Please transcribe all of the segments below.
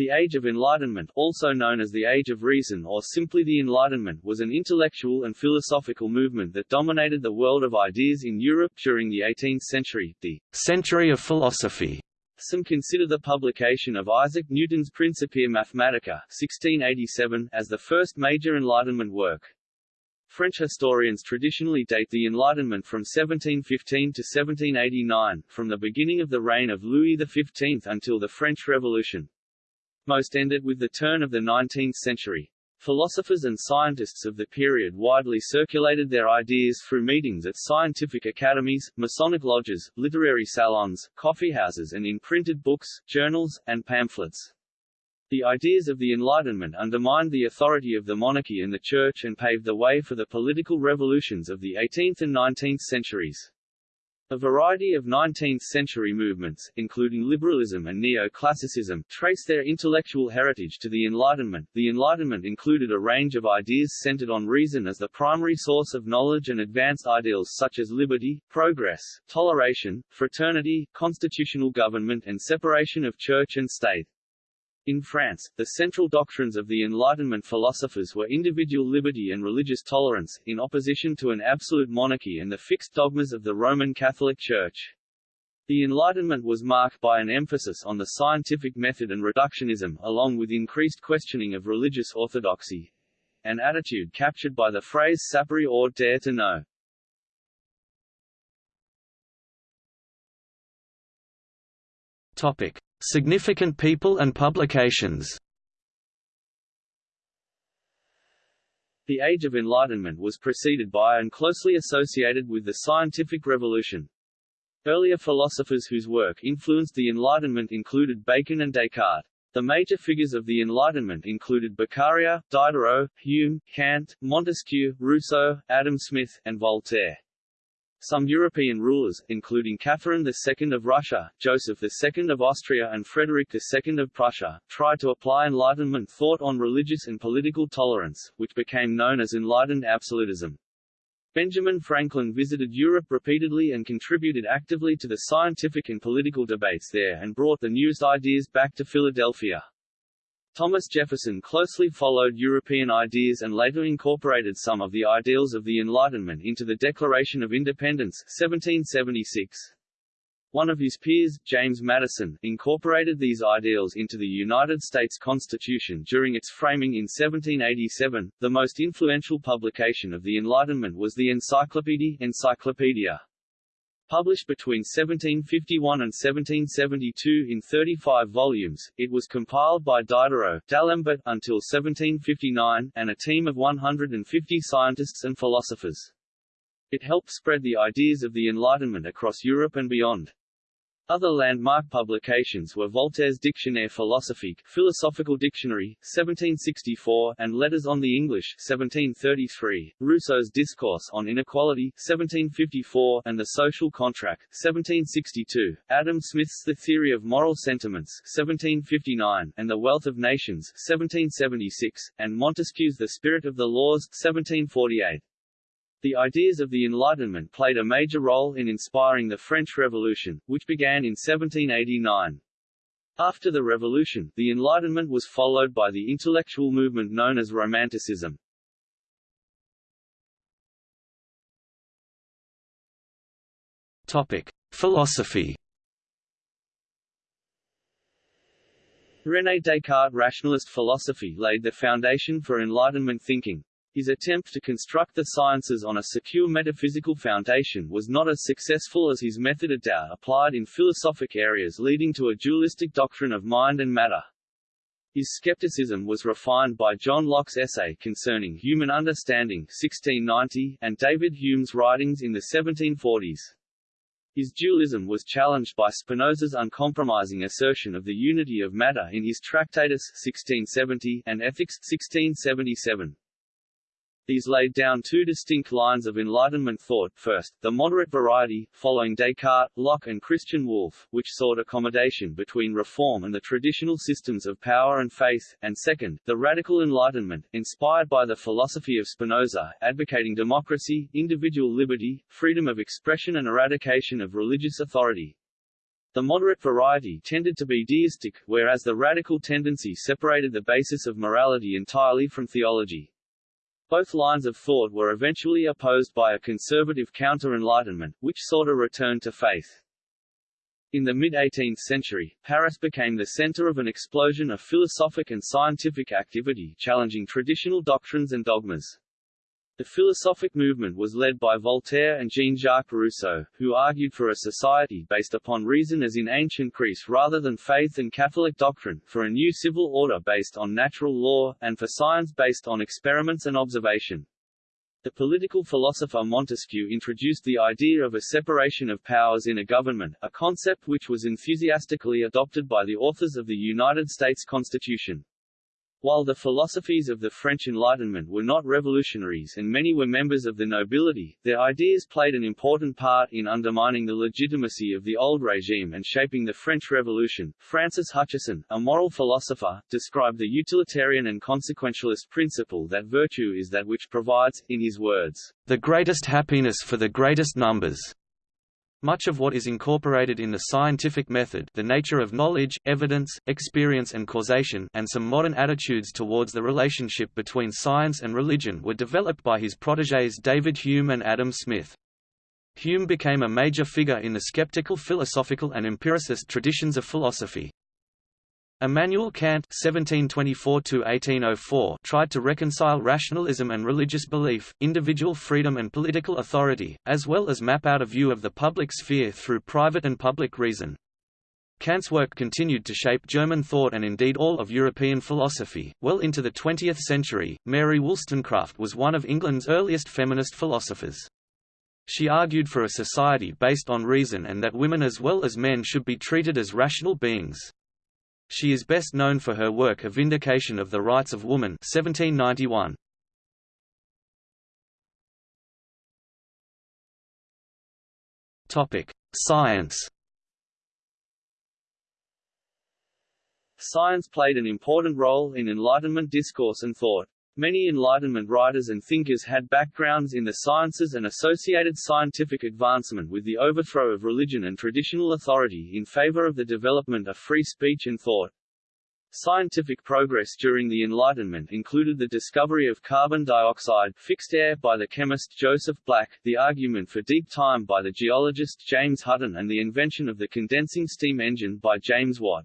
The Age of Enlightenment, also known as the Age of Reason or simply the Enlightenment, was an intellectual and philosophical movement that dominated the world of ideas in Europe during the 18th century, the century of philosophy. Some consider the publication of Isaac Newton's Principia Mathematica 1687 as the first major Enlightenment work. French historians traditionally date the Enlightenment from 1715 to 1789, from the beginning of the reign of Louis XV until the French Revolution. Most ended with the turn of the 19th century. Philosophers and scientists of the period widely circulated their ideas through meetings at scientific academies, Masonic lodges, literary salons, coffeehouses and in printed books, journals, and pamphlets. The ideas of the Enlightenment undermined the authority of the monarchy and the Church and paved the way for the political revolutions of the 18th and 19th centuries. A variety of 19th-century movements, including liberalism and neoclassicism, trace their intellectual heritage to the Enlightenment. The Enlightenment included a range of ideas centered on reason as the primary source of knowledge and advanced ideals such as liberty, progress, toleration, fraternity, constitutional government and separation of church and state. In France, the central doctrines of the Enlightenment philosophers were individual liberty and religious tolerance, in opposition to an absolute monarchy and the fixed dogmas of the Roman Catholic Church. The Enlightenment was marked by an emphasis on the scientific method and reductionism, along with increased questioning of religious orthodoxy, an attitude captured by the phrase sapere aude dare to know. Topic. Significant people and publications The Age of Enlightenment was preceded by and closely associated with the scientific revolution. Earlier philosophers whose work influenced the Enlightenment included Bacon and Descartes. The major figures of the Enlightenment included Beccaria, Diderot, Hume, Kant, Montesquieu, Rousseau, Adam Smith, and Voltaire. Some European rulers, including Catherine II of Russia, Joseph II of Austria and Frederick II of Prussia, tried to apply Enlightenment thought on religious and political tolerance, which became known as Enlightened Absolutism. Benjamin Franklin visited Europe repeatedly and contributed actively to the scientific and political debates there and brought the newest ideas back to Philadelphia. Thomas Jefferson closely followed European ideas and later incorporated some of the ideals of the Enlightenment into the Declaration of Independence 1776. One of his peers, James Madison, incorporated these ideals into the United States Constitution during its framing in 1787. The most influential publication of the Enlightenment was the Encyclopedia, Published between 1751 and 1772 in 35 volumes, it was compiled by Diderot, D'Alembert, until 1759, and a team of 150 scientists and philosophers. It helped spread the ideas of the Enlightenment across Europe and beyond. Other landmark publications were Voltaire's Dictionnaire philosophique Philosophical Dictionary, 1764, and Letters on the English 1733, Rousseau's Discourse on Inequality 1754, and The Social Contract 1762, Adam Smith's The Theory of Moral Sentiments 1759, and The Wealth of Nations 1776, and Montesquieu's The Spirit of the Laws 1748. The ideas of the Enlightenment played a major role in inspiring the French Revolution, which began in 1789. After the Revolution, the Enlightenment was followed by the intellectual movement known as Romanticism. Topic: Philosophy. René Descartes' rationalist philosophy laid the foundation for Enlightenment thinking. His attempt to construct the sciences on a secure metaphysical foundation was not as successful as his method of doubt applied in philosophic areas leading to a dualistic doctrine of mind and matter. His skepticism was refined by John Locke's essay concerning human understanding 1690, and David Hume's writings in the 1740s. His dualism was challenged by Spinoza's uncompromising assertion of the unity of matter in his Tractatus 1670, and Ethics 1677. These laid down two distinct lines of Enlightenment thought, first, the moderate variety, following Descartes, Locke and Christian Wolff, which sought accommodation between reform and the traditional systems of power and faith, and second, the radical Enlightenment, inspired by the philosophy of Spinoza, advocating democracy, individual liberty, freedom of expression and eradication of religious authority. The moderate variety tended to be deistic, whereas the radical tendency separated the basis of morality entirely from theology. Both lines of thought were eventually opposed by a conservative counter-enlightenment, which sought a return to faith. In the mid-18th century, Paris became the center of an explosion of philosophic and scientific activity challenging traditional doctrines and dogmas. The philosophic movement was led by Voltaire and Jean-Jacques Rousseau, who argued for a society based upon reason as in ancient Greece rather than faith and Catholic doctrine, for a new civil order based on natural law, and for science based on experiments and observation. The political philosopher Montesquieu introduced the idea of a separation of powers in a government, a concept which was enthusiastically adopted by the authors of the United States Constitution. While the philosophies of the French Enlightenment were not revolutionaries and many were members of the nobility, their ideas played an important part in undermining the legitimacy of the old regime and shaping the French Revolution. Francis Hutcheson, a moral philosopher, described the utilitarian and consequentialist principle that virtue is that which provides, in his words, the greatest happiness for the greatest numbers. Much of what is incorporated in the scientific method the nature of knowledge, evidence, experience and causation and some modern attitudes towards the relationship between science and religion were developed by his protégés David Hume and Adam Smith. Hume became a major figure in the skeptical philosophical and empiricist traditions of philosophy. Immanuel Kant (1724–1804) tried to reconcile rationalism and religious belief, individual freedom and political authority, as well as map out a view of the public sphere through private and public reason. Kant's work continued to shape German thought and indeed all of European philosophy. Well into the 20th century, Mary Wollstonecraft was one of England's earliest feminist philosophers. She argued for a society based on reason and that women as well as men should be treated as rational beings. She is best known for her work A Vindication of the Rights of Woman 1791. Topic: Science. Science played an important role in Enlightenment discourse and thought. Many Enlightenment writers and thinkers had backgrounds in the sciences and associated scientific advancement with the overthrow of religion and traditional authority in favor of the development of free speech and thought. Scientific progress during the Enlightenment included the discovery of carbon dioxide fixed air by the chemist Joseph Black, the argument for deep time by the geologist James Hutton and the invention of the condensing steam engine by James Watt.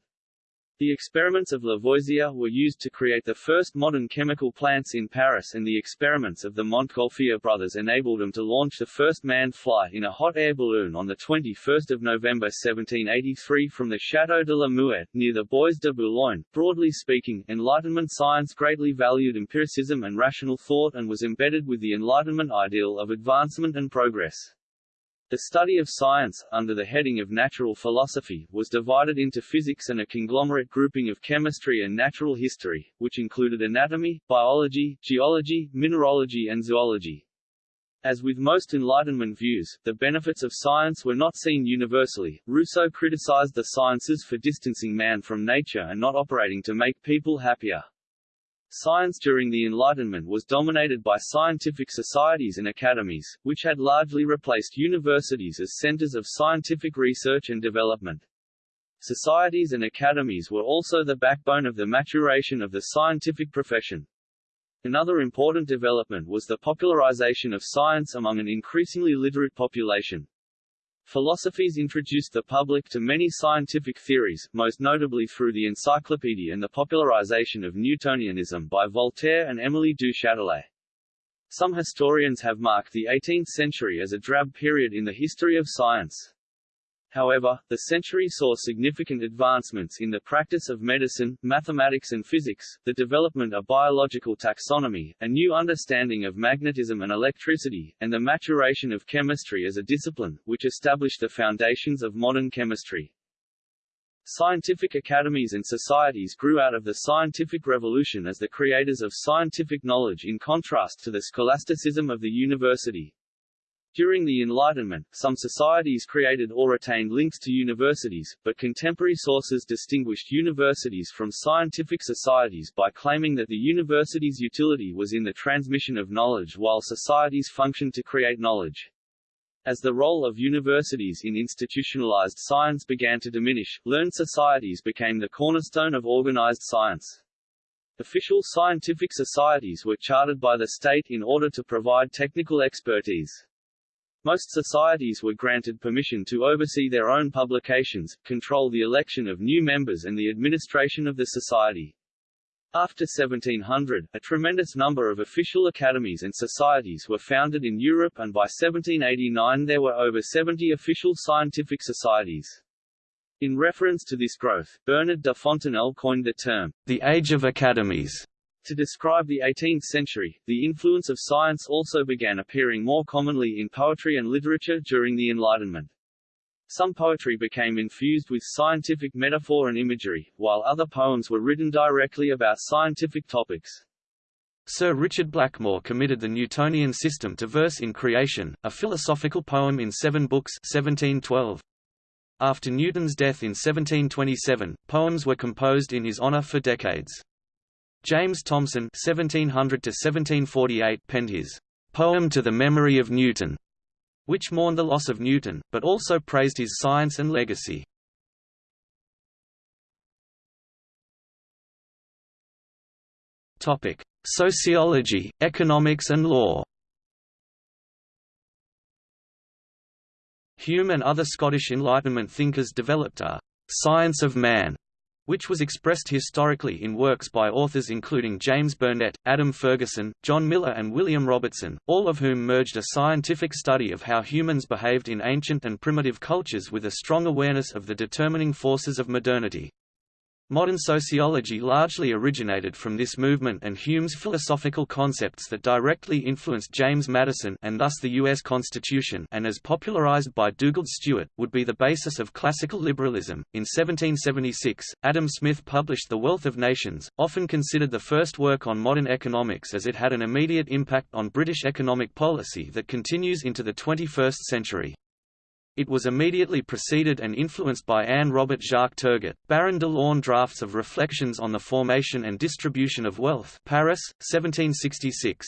The experiments of Lavoisier were used to create the first modern chemical plants in Paris and the experiments of the Montgolfier brothers enabled them to launch the first manned flight in a hot air balloon on 21 November 1783 from the Château de la Muette, near the Bois de Boulogne. Broadly speaking, Enlightenment science greatly valued empiricism and rational thought and was embedded with the Enlightenment ideal of advancement and progress. The study of science, under the heading of natural philosophy, was divided into physics and a conglomerate grouping of chemistry and natural history, which included anatomy, biology, geology, mineralogy and zoology. As with most Enlightenment views, the benefits of science were not seen universally. Rousseau criticized the sciences for distancing man from nature and not operating to make people happier. Science during the Enlightenment was dominated by scientific societies and academies, which had largely replaced universities as centers of scientific research and development. Societies and academies were also the backbone of the maturation of the scientific profession. Another important development was the popularization of science among an increasingly literate population. Philosophies introduced the public to many scientific theories, most notably through the Encyclopedia and the popularization of Newtonianism by Voltaire and Émilie du Châtelet. Some historians have marked the 18th century as a drab period in the history of science. However, the century saw significant advancements in the practice of medicine, mathematics and physics, the development of biological taxonomy, a new understanding of magnetism and electricity, and the maturation of chemistry as a discipline, which established the foundations of modern chemistry. Scientific academies and societies grew out of the scientific revolution as the creators of scientific knowledge in contrast to the scholasticism of the university. During the Enlightenment, some societies created or retained links to universities, but contemporary sources distinguished universities from scientific societies by claiming that the university's utility was in the transmission of knowledge while societies functioned to create knowledge. As the role of universities in institutionalized science began to diminish, learned societies became the cornerstone of organized science. Official scientific societies were chartered by the state in order to provide technical expertise. Most societies were granted permission to oversee their own publications, control the election of new members and the administration of the society. After 1700, a tremendous number of official academies and societies were founded in Europe and by 1789 there were over 70 official scientific societies. In reference to this growth, Bernard de Fontenelle coined the term, the Age of Academies. To describe the 18th century, the influence of science also began appearing more commonly in poetry and literature during the Enlightenment. Some poetry became infused with scientific metaphor and imagery, while other poems were written directly about scientific topics. Sir Richard Blackmore committed the Newtonian system to verse in Creation, a philosophical poem in seven books 1712. After Newton's death in 1727, poems were composed in his honour for decades. James Thomson (1700–1748) penned his "Poem to the Memory of Newton," which mourned the loss of Newton, but also praised his science and legacy. Topic: Sociology, economics and law. Hume and other Scottish Enlightenment thinkers developed a «science of man» which was expressed historically in works by authors including James Burnett, Adam Ferguson, John Millar and William Robertson, all of whom merged a scientific study of how humans behaved in ancient and primitive cultures with a strong awareness of the determining forces of modernity. Modern sociology largely originated from this movement and Hume's philosophical concepts that directly influenced James Madison and thus the U.S. Constitution and as popularized by Dugald Stewart, would be the basis of classical liberalism. In 1776, Adam Smith published The Wealth of Nations, often considered the first work on modern economics as it had an immediate impact on British economic policy that continues into the 21st century. It was immediately preceded and influenced by Anne Robert Jacques Turgot, Baron de l'Aulne drafts of Reflections on the Formation and Distribution of Wealth Paris, 1766.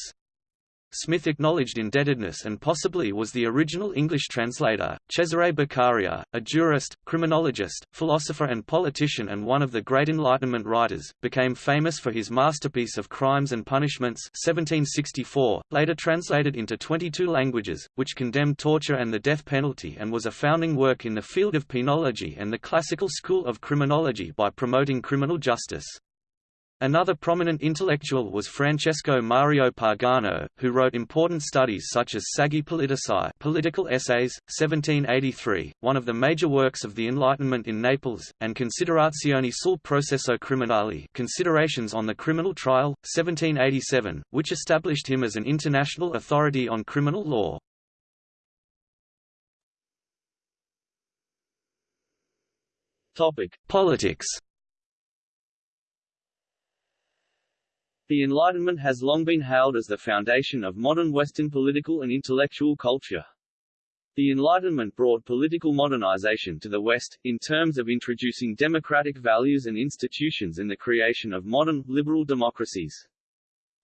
Smith acknowledged indebtedness and possibly was the original English translator. Cesare Beccaria, a jurist, criminologist, philosopher and politician and one of the great Enlightenment writers, became famous for his masterpiece of Crimes and Punishments 1764, later translated into 22 languages, which condemned torture and the death penalty and was a founding work in the field of penology and the classical school of criminology by promoting criminal justice. Another prominent intellectual was Francesco Mario Pagano, who wrote important studies such as Saggi Politici Political Essays, 1783, one of the major works of the Enlightenment in Naples, and Considerazioni sul processo criminale Considerations on the Criminal Trial, 1787, which established him as an international authority on criminal law. Topic. Politics The Enlightenment has long been hailed as the foundation of modern Western political and intellectual culture. The Enlightenment brought political modernization to the West, in terms of introducing democratic values and institutions and the creation of modern, liberal democracies.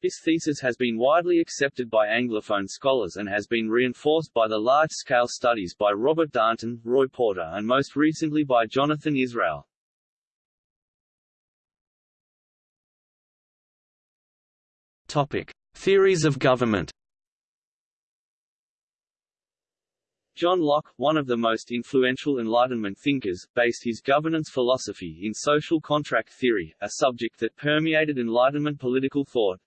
This thesis has been widely accepted by Anglophone scholars and has been reinforced by the large-scale studies by Robert Darnton, Roy Porter and most recently by Jonathan Israel. Theories of government. John Locke, one of the most influential Enlightenment thinkers, based his governance philosophy in social contract theory, a subject that permeated Enlightenment political thought.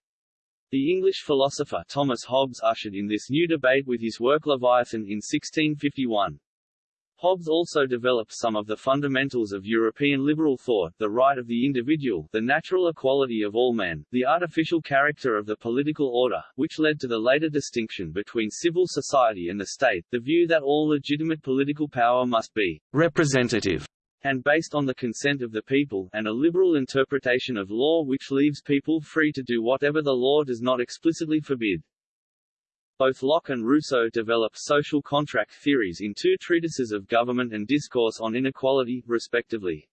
The English philosopher Thomas Hobbes ushered in this new debate with his work Leviathan in 1651. Hobbes also developed some of the fundamentals of European liberal thought, the right of the individual, the natural equality of all men, the artificial character of the political order, which led to the later distinction between civil society and the state, the view that all legitimate political power must be representative and based on the consent of the people, and a liberal interpretation of law which leaves people free to do whatever the law does not explicitly forbid. Both Locke and Rousseau developed social contract theories in two treatises of government and discourse on inequality, respectively.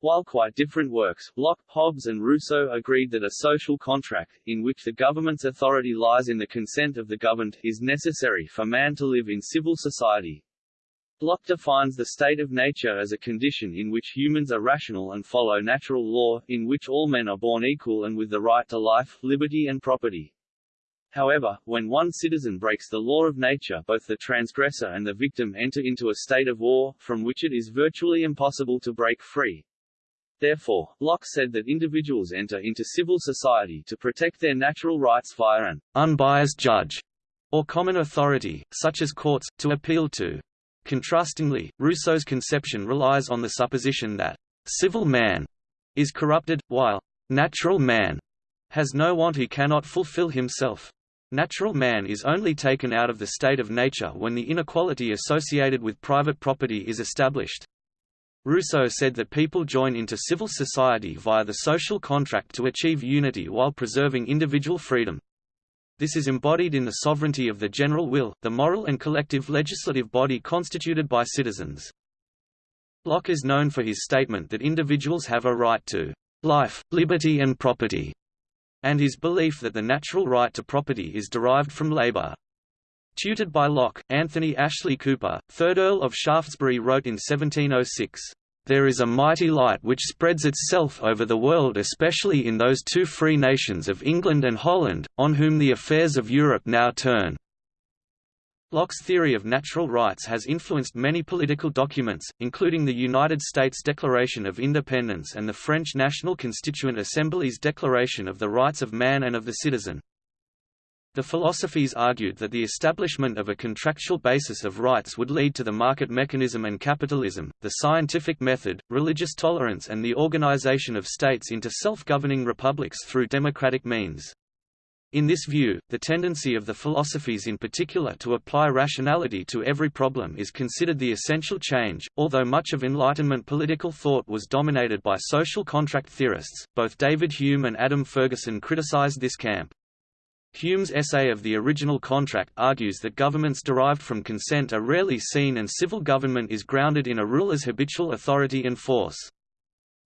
While quite different works, Locke, Hobbes and Rousseau agreed that a social contract, in which the government's authority lies in the consent of the governed, is necessary for man to live in civil society. Locke defines the state of nature as a condition in which humans are rational and follow natural law, in which all men are born equal and with the right to life, liberty and property. However, when one citizen breaks the law of nature both the transgressor and the victim enter into a state of war, from which it is virtually impossible to break free. Therefore, Locke said that individuals enter into civil society to protect their natural rights via an unbiased judge, or common authority, such as courts, to appeal to. Contrastingly, Rousseau's conception relies on the supposition that civil man is corrupted, while natural man has no want he cannot fulfill himself. Natural man is only taken out of the state of nature when the inequality associated with private property is established. Rousseau said that people join into civil society via the social contract to achieve unity while preserving individual freedom. This is embodied in the sovereignty of the general will, the moral and collective legislative body constituted by citizens. Locke is known for his statement that individuals have a right to life, liberty and property, and his belief that the natural right to property is derived from labor. Tutored by Locke, Anthony Ashley Cooper, 3rd Earl of Shaftesbury wrote in 1706, "...there is a mighty light which spreads itself over the world especially in those two free nations of England and Holland, on whom the affairs of Europe now turn." Locke's theory of natural rights has influenced many political documents, including the United States Declaration of Independence and the French National Constituent Assembly's Declaration of the Rights of Man and of the Citizen. The philosophies argued that the establishment of a contractual basis of rights would lead to the market mechanism and capitalism, the scientific method, religious tolerance and the organization of states into self-governing republics through democratic means. In this view, the tendency of the philosophies in particular to apply rationality to every problem is considered the essential change. Although much of Enlightenment political thought was dominated by social contract theorists, both David Hume and Adam Ferguson criticized this camp. Hume's essay of the original contract argues that governments derived from consent are rarely seen and civil government is grounded in a ruler's habitual authority and force.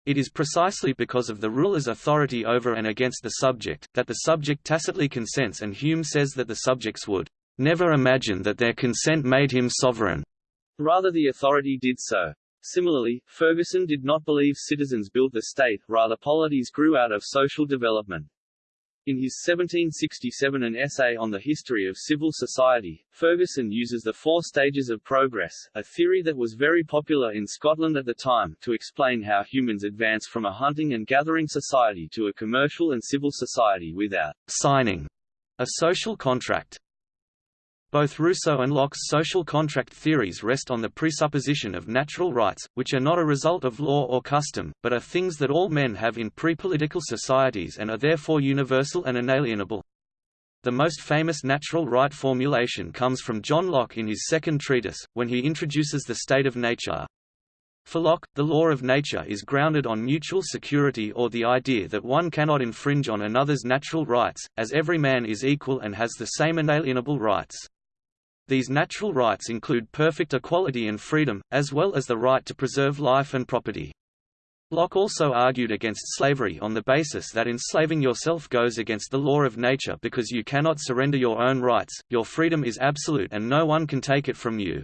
It is precisely because of the ruler's authority over and against the subject, that the subject tacitly consents and Hume says that the subjects would never imagine that their consent made him sovereign. Rather the authority did so. Similarly, Ferguson did not believe citizens built the state, rather polities grew out of social development. In his 1767 An Essay on the History of Civil Society, Ferguson uses the four stages of progress, a theory that was very popular in Scotland at the time, to explain how humans advance from a hunting and gathering society to a commercial and civil society without signing a social contract. Both Rousseau and Locke's social contract theories rest on the presupposition of natural rights, which are not a result of law or custom, but are things that all men have in pre-political societies and are therefore universal and inalienable. The most famous natural right formulation comes from John Locke in his second treatise, when he introduces the state of nature. For Locke, the law of nature is grounded on mutual security or the idea that one cannot infringe on another's natural rights, as every man is equal and has the same inalienable rights. These natural rights include perfect equality and freedom, as well as the right to preserve life and property. Locke also argued against slavery on the basis that enslaving yourself goes against the law of nature because you cannot surrender your own rights, your freedom is absolute and no one can take it from you.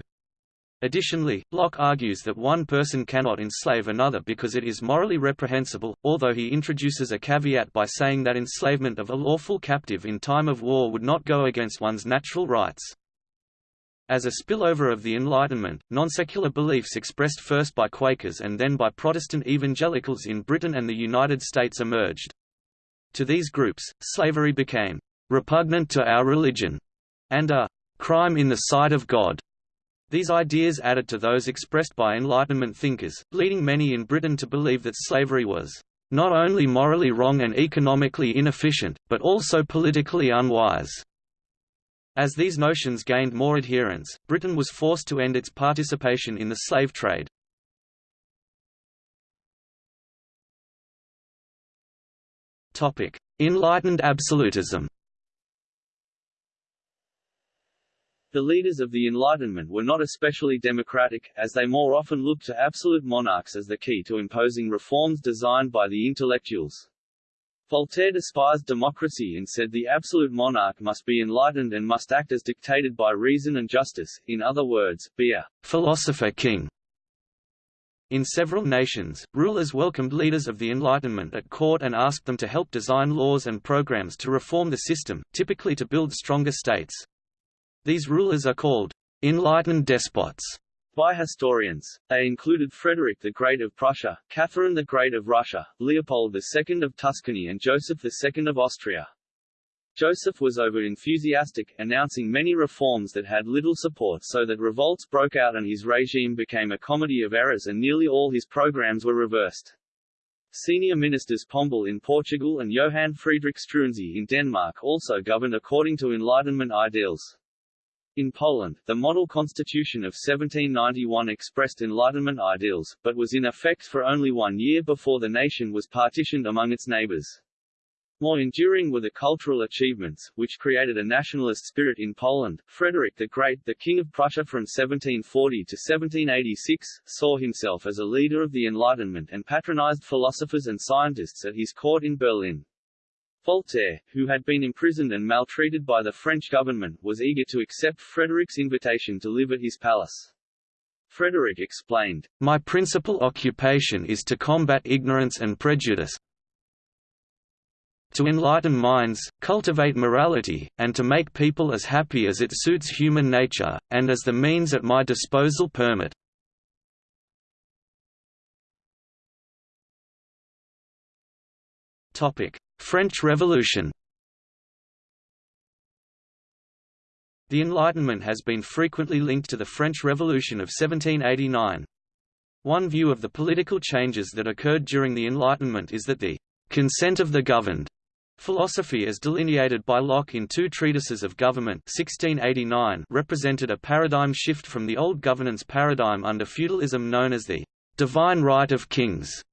Additionally, Locke argues that one person cannot enslave another because it is morally reprehensible, although he introduces a caveat by saying that enslavement of a lawful captive in time of war would not go against one's natural rights. As a spillover of the Enlightenment, non-secular beliefs expressed first by Quakers and then by Protestant evangelicals in Britain and the United States emerged. To these groups, slavery became repugnant to our religion and a crime in the sight of God. These ideas added to those expressed by Enlightenment thinkers, leading many in Britain to believe that slavery was not only morally wrong and economically inefficient, but also politically unwise. As these notions gained more adherents, Britain was forced to end its participation in the slave trade. Enlightened absolutism The leaders of the Enlightenment were not especially democratic, as they more often looked to absolute monarchs as the key to imposing reforms designed by the intellectuals. Voltaire despised democracy and said the absolute monarch must be enlightened and must act as dictated by reason and justice, in other words, be a philosopher king. In several nations, rulers welcomed leaders of the Enlightenment at court and asked them to help design laws and programs to reform the system, typically to build stronger states. These rulers are called enlightened despots by historians. They included Frederick the Great of Prussia, Catherine the Great of Russia, Leopold II of Tuscany and Joseph II of Austria. Joseph was over-enthusiastic, announcing many reforms that had little support so that revolts broke out and his regime became a comedy of errors and nearly all his programs were reversed. Senior ministers Pombal in Portugal and Johann Friedrich Struensee in Denmark also governed according to Enlightenment ideals. In Poland, the model constitution of 1791 expressed Enlightenment ideals, but was in effect for only one year before the nation was partitioned among its neighbors. More enduring were the cultural achievements, which created a nationalist spirit in Poland. Frederick the Great, the King of Prussia from 1740 to 1786, saw himself as a leader of the Enlightenment and patronized philosophers and scientists at his court in Berlin. Voltaire, who had been imprisoned and maltreated by the French government, was eager to accept Frederick's invitation to live at his palace. Frederick explained, My principal occupation is to combat ignorance and prejudice, to enlighten minds, cultivate morality, and to make people as happy as it suits human nature, and as the means at my disposal permit. French Revolution The Enlightenment has been frequently linked to the French Revolution of 1789. One view of the political changes that occurred during the Enlightenment is that the consent of the governed Philosophy as delineated by Locke in two treatises of government 1689 represented a paradigm shift from the old governance paradigm under feudalism known as the «divine right of kings».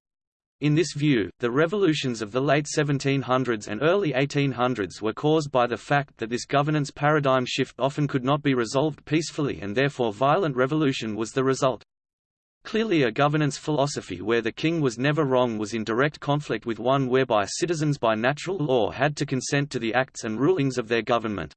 In this view, the revolutions of the late 1700s and early 1800s were caused by the fact that this governance paradigm shift often could not be resolved peacefully and therefore violent revolution was the result. Clearly a governance philosophy where the king was never wrong was in direct conflict with one whereby citizens by natural law had to consent to the acts and rulings of their government.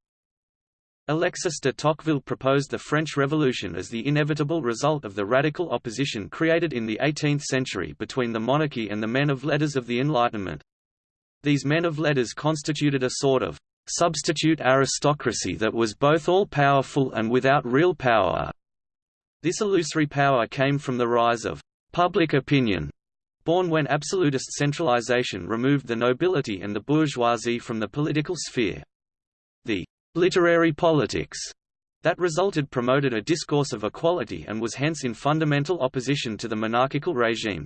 Alexis de Tocqueville proposed the French Revolution as the inevitable result of the radical opposition created in the 18th century between the monarchy and the men of letters of the Enlightenment. These men of letters constituted a sort of substitute aristocracy that was both all-powerful and without real power. This illusory power came from the rise of public opinion, born when absolutist centralization removed the nobility and the bourgeoisie from the political sphere. The literary politics that resulted promoted a discourse of equality and was hence in fundamental opposition to the monarchical regime.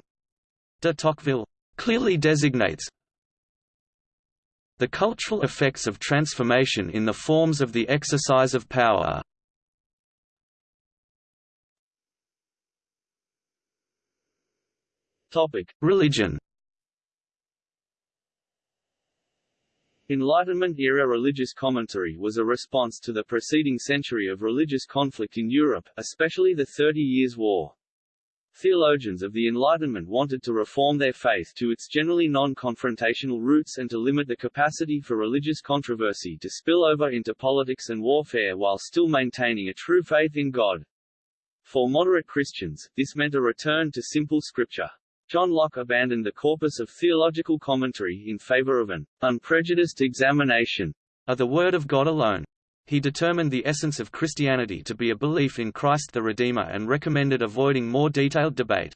De Tocqueville clearly designates the cultural effects of transformation in the forms of the exercise of power. Religion Enlightenment-era religious commentary was a response to the preceding century of religious conflict in Europe, especially the Thirty Years' War. Theologians of the Enlightenment wanted to reform their faith to its generally non-confrontational roots and to limit the capacity for religious controversy to spill over into politics and warfare while still maintaining a true faith in God. For moderate Christians, this meant a return to simple scripture. John Locke abandoned the corpus of theological commentary in favor of an unprejudiced examination of the Word of God alone. He determined the essence of Christianity to be a belief in Christ the Redeemer and recommended avoiding more detailed debate.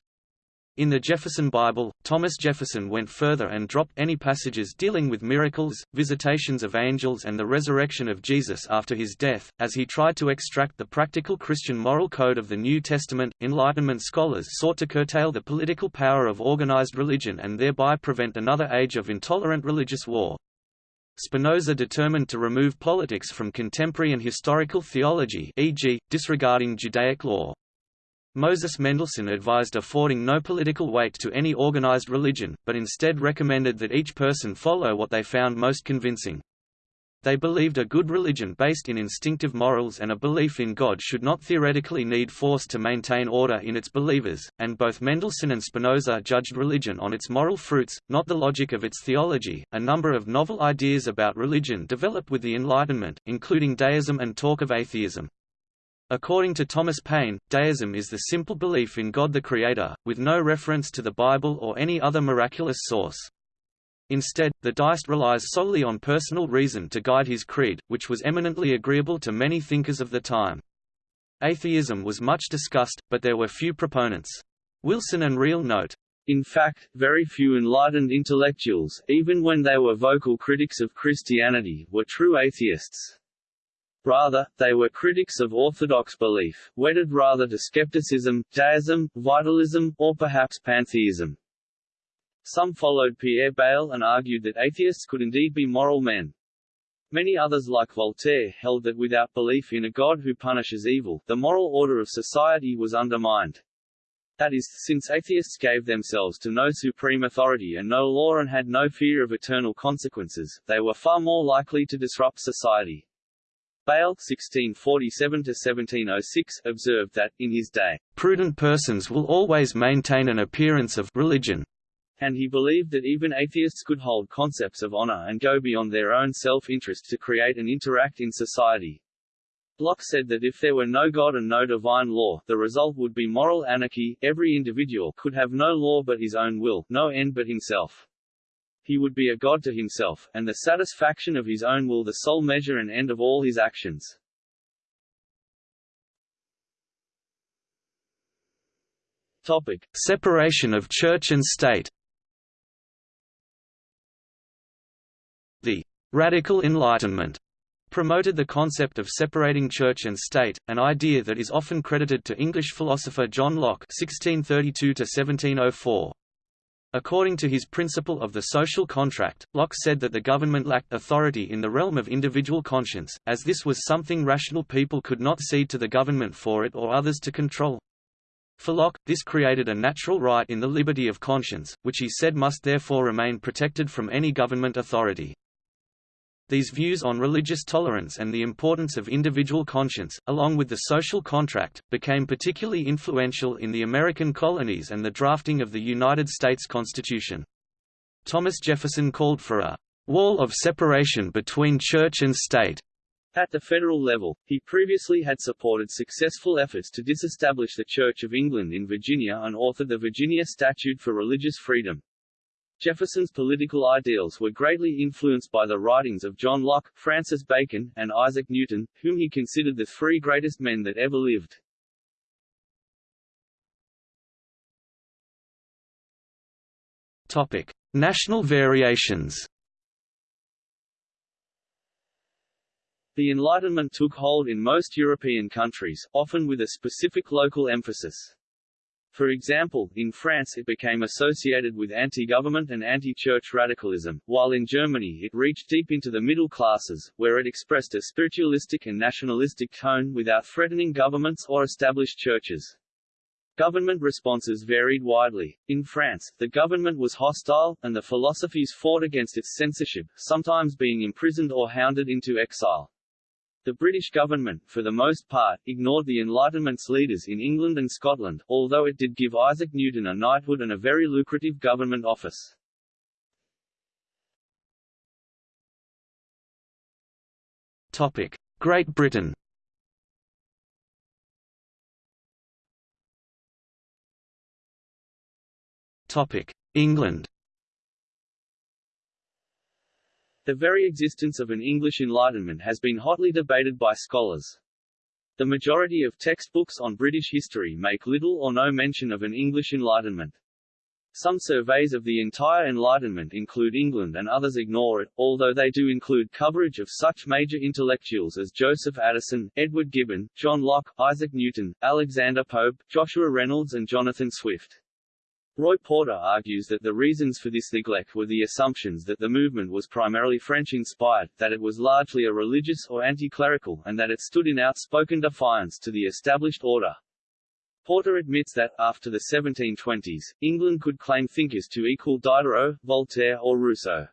In the Jefferson Bible, Thomas Jefferson went further and dropped any passages dealing with miracles, visitations of angels and the resurrection of Jesus after his death, as he tried to extract the practical Christian moral code of the New Testament. Enlightenment scholars sought to curtail the political power of organized religion and thereby prevent another age of intolerant religious war. Spinoza determined to remove politics from contemporary and historical theology e.g., disregarding Judaic law. Moses Mendelssohn advised affording no political weight to any organized religion, but instead recommended that each person follow what they found most convincing. They believed a good religion based in instinctive morals and a belief in God should not theoretically need force to maintain order in its believers, and both Mendelssohn and Spinoza judged religion on its moral fruits, not the logic of its theology. A number of novel ideas about religion developed with the Enlightenment, including deism and talk of atheism. According to Thomas Paine, deism is the simple belief in God the Creator, with no reference to the Bible or any other miraculous source. Instead, the deist relies solely on personal reason to guide his creed, which was eminently agreeable to many thinkers of the time. Atheism was much discussed, but there were few proponents. Wilson and Reill note, in fact, very few enlightened intellectuals, even when they were vocal critics of Christianity, were true atheists. Rather, they were critics of orthodox belief, wedded rather to skepticism, deism, vitalism, or perhaps pantheism. Some followed Pierre Bayle and argued that atheists could indeed be moral men. Many others like Voltaire held that without belief in a God who punishes evil, the moral order of society was undermined. That is, since atheists gave themselves to no supreme authority and no law and had no fear of eternal consequences, they were far more likely to disrupt society. Bayle (1647–1706) observed that, in his day, "...prudent persons will always maintain an appearance of religion, and he believed that even atheists could hold concepts of honor and go beyond their own self-interest to create and interact in society. Locke said that if there were no God and no divine law, the result would be moral anarchy, every individual could have no law but his own will, no end but himself. He would be a god to himself, and the satisfaction of his own will the sole measure and end of all his actions. Topic. Separation of church and state The «radical Enlightenment» promoted the concept of separating church and state, an idea that is often credited to English philosopher John Locke (1632–1704). According to his principle of the social contract, Locke said that the government lacked authority in the realm of individual conscience, as this was something rational people could not cede to the government for it or others to control. For Locke, this created a natural right in the liberty of conscience, which he said must therefore remain protected from any government authority. These views on religious tolerance and the importance of individual conscience, along with the social contract, became particularly influential in the American colonies and the drafting of the United States Constitution. Thomas Jefferson called for a «wall of separation between church and state» At the federal level, he previously had supported successful efforts to disestablish the Church of England in Virginia and authored the Virginia Statute for Religious Freedom. Jefferson's political ideals were greatly influenced by the writings of John Locke, Francis Bacon, and Isaac Newton, whom he considered the three greatest men that ever lived. Topic: National variations. The Enlightenment took hold in most European countries, often with a specific local emphasis. For example, in France it became associated with anti-government and anti-church radicalism, while in Germany it reached deep into the middle classes, where it expressed a spiritualistic and nationalistic tone without threatening governments or established churches. Government responses varied widely. In France, the government was hostile, and the philosophies fought against its censorship, sometimes being imprisoned or hounded into exile. The British government, for the most part, ignored the Enlightenment's leaders in England and Scotland, although it did give Isaac Newton a knighthood and a very lucrative government office. Topic: Great Britain. Topic: England. The very existence of an English Enlightenment has been hotly debated by scholars. The majority of textbooks on British history make little or no mention of an English Enlightenment. Some surveys of the entire Enlightenment include England and others ignore it, although they do include coverage of such major intellectuals as Joseph Addison, Edward Gibbon, John Locke, Isaac Newton, Alexander Pope, Joshua Reynolds and Jonathan Swift. Roy Porter argues that the reasons for this neglect were the assumptions that the movement was primarily French-inspired, that it was largely a religious or anti-clerical, and that it stood in outspoken defiance to the established order. Porter admits that, after the 1720s, England could claim thinkers to equal Diderot, Voltaire or Rousseau.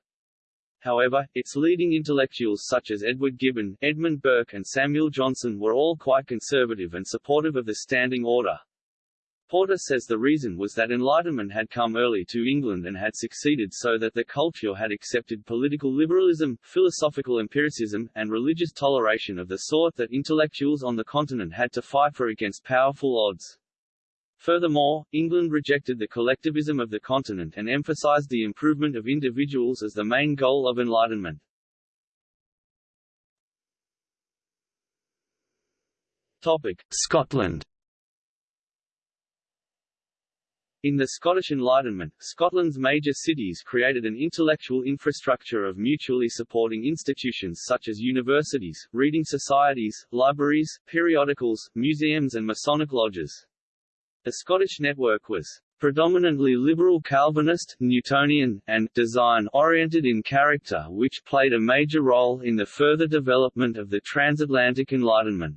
However, its leading intellectuals such as Edward Gibbon, Edmund Burke and Samuel Johnson were all quite conservative and supportive of the Standing Order. Porter says the reason was that Enlightenment had come early to England and had succeeded so that the culture had accepted political liberalism, philosophical empiricism, and religious toleration of the sort that intellectuals on the continent had to fight for against powerful odds. Furthermore, England rejected the collectivism of the continent and emphasized the improvement of individuals as the main goal of Enlightenment. Topic. Scotland In the Scottish Enlightenment, Scotland's major cities created an intellectual infrastructure of mutually supporting institutions such as universities, reading societies, libraries, periodicals, museums and Masonic lodges. The Scottish network was predominantly liberal Calvinist, Newtonian, and design-oriented in character which played a major role in the further development of the transatlantic Enlightenment.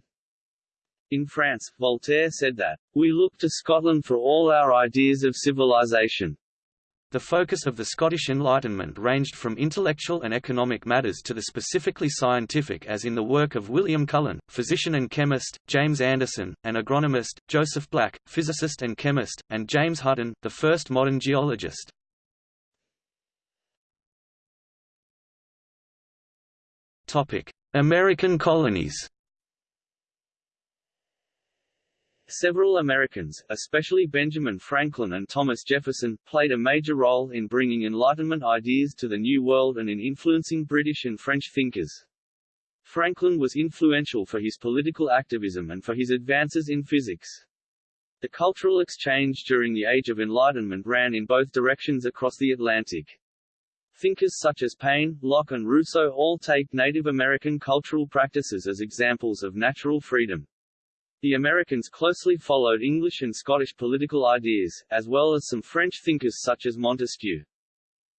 In France, Voltaire said that, "...we look to Scotland for all our ideas of civilization." The focus of the Scottish Enlightenment ranged from intellectual and economic matters to the specifically scientific as in the work of William Cullen, physician and chemist, James Anderson, an agronomist, Joseph Black, physicist and chemist, and James Hutton, the first modern geologist. American colonies Several Americans, especially Benjamin Franklin and Thomas Jefferson, played a major role in bringing Enlightenment ideas to the New World and in influencing British and French thinkers. Franklin was influential for his political activism and for his advances in physics. The cultural exchange during the Age of Enlightenment ran in both directions across the Atlantic. Thinkers such as Paine, Locke and Rousseau all take Native American cultural practices as examples of natural freedom. The Americans closely followed English and Scottish political ideas, as well as some French thinkers such as Montesquieu.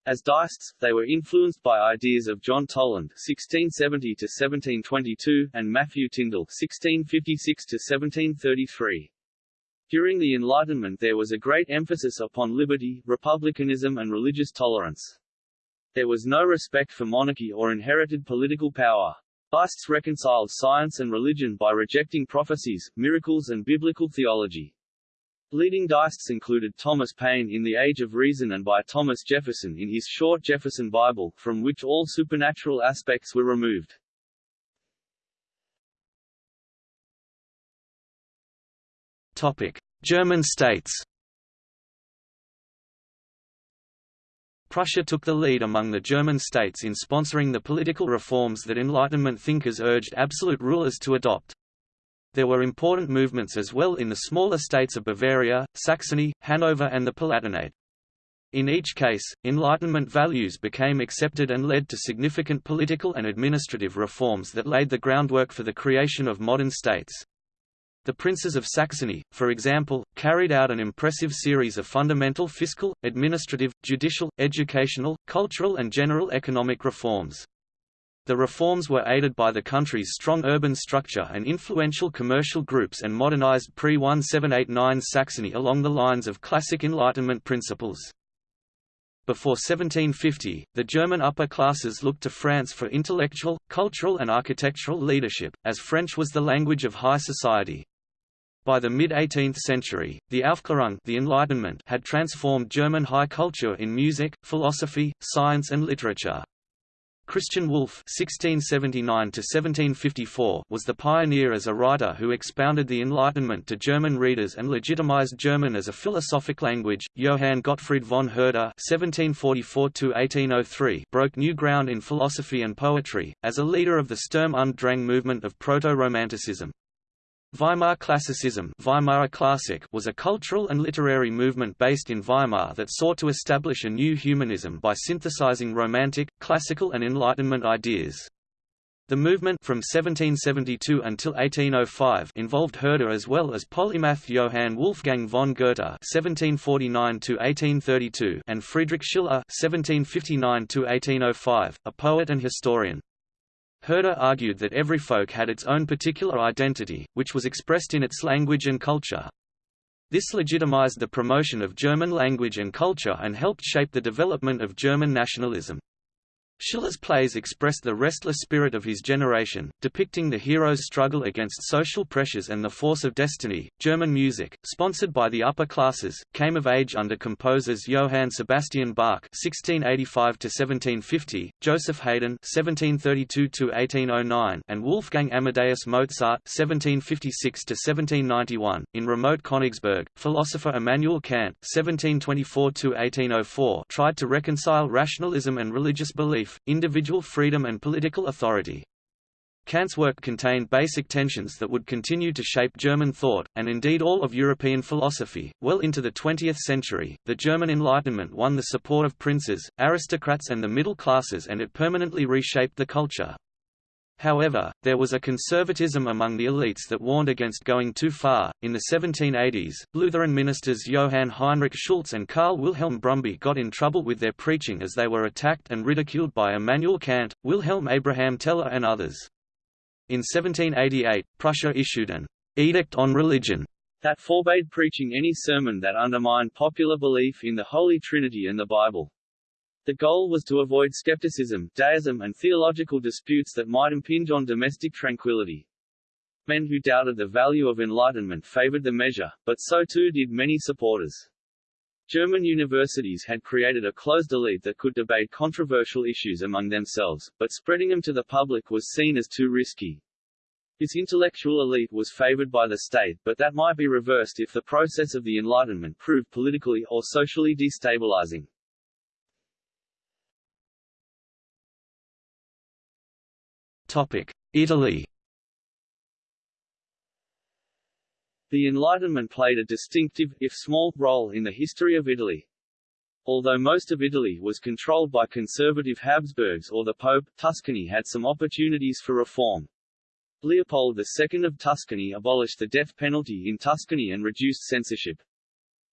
As Deists, they were influenced by ideas of John Toland (1670–1722) and Matthew Tindal (1656–1733). During the Enlightenment there was a great emphasis upon liberty, republicanism and religious tolerance. There was no respect for monarchy or inherited political power. Deists reconciled science and religion by rejecting prophecies, miracles and biblical theology. Leading Deists included Thomas Paine in The Age of Reason and by Thomas Jefferson in his short Jefferson Bible, from which all supernatural aspects were removed. Topic: German states Prussia took the lead among the German states in sponsoring the political reforms that Enlightenment thinkers urged absolute rulers to adopt. There were important movements as well in the smaller states of Bavaria, Saxony, Hanover and the Palatinate. In each case, Enlightenment values became accepted and led to significant political and administrative reforms that laid the groundwork for the creation of modern states. The princes of Saxony, for example, carried out an impressive series of fundamental fiscal, administrative, judicial, educational, cultural and general economic reforms. The reforms were aided by the country's strong urban structure and influential commercial groups and modernized pre-1789 Saxony along the lines of classic Enlightenment principles. Before 1750, the German upper classes looked to France for intellectual, cultural and architectural leadership, as French was the language of high society. By the mid-18th century, the Aufklärung the Enlightenment had transformed German high culture in music, philosophy, science and literature. Christian Wolff (1679–1754) was the pioneer as a writer who expounded the Enlightenment to German readers and legitimized German as a philosophic language. Johann Gottfried von Herder (1744–1803) broke new ground in philosophy and poetry as a leader of the Sturm und Drang movement of Proto-Romanticism. Weimar Classicism Weimar Classic was a cultural and literary movement based in Weimar that sought to establish a new humanism by synthesizing Romantic, Classical and Enlightenment ideas. The movement from 1772 until 1805 involved Herder as well as polymath Johann Wolfgang von Goethe (1749–1832) and Friedrich Schiller (1759–1805), a poet and historian. Herder argued that every folk had its own particular identity, which was expressed in its language and culture. This legitimized the promotion of German language and culture and helped shape the development of German nationalism. Schiller's plays express the restless spirit of his generation, depicting the hero's struggle against social pressures and the force of destiny. German music, sponsored by the upper classes, came of age under composers Johann Sebastian Bach (1685–1750), Joseph Haydn (1732–1809), and Wolfgang Amadeus Mozart (1756–1791). In remote Königsberg, philosopher Immanuel Kant (1724–1804) tried to reconcile rationalism and religious belief belief, individual freedom and political authority. Kant's work contained basic tensions that would continue to shape German thought, and indeed all of European philosophy. Well into the 20th century, the German Enlightenment won the support of princes, aristocrats, and the middle classes, and it permanently reshaped the culture. However, there was a conservatism among the elites that warned against going too far. In the 1780s, Lutheran ministers Johann Heinrich Schultz and Karl Wilhelm Brumbey got in trouble with their preaching as they were attacked and ridiculed by Immanuel Kant, Wilhelm Abraham Teller, and others. In 1788, Prussia issued an edict on religion that forbade preaching any sermon that undermined popular belief in the Holy Trinity and the Bible. The goal was to avoid skepticism, deism and theological disputes that might impinge on domestic tranquility. Men who doubted the value of enlightenment favored the measure, but so too did many supporters. German universities had created a closed elite that could debate controversial issues among themselves, but spreading them to the public was seen as too risky. This intellectual elite was favored by the state but that might be reversed if the process of the Enlightenment proved politically or socially destabilizing. Italy The Enlightenment played a distinctive, if small, role in the history of Italy. Although most of Italy was controlled by conservative Habsburgs or the Pope, Tuscany had some opportunities for reform. Leopold II of Tuscany abolished the death penalty in Tuscany and reduced censorship.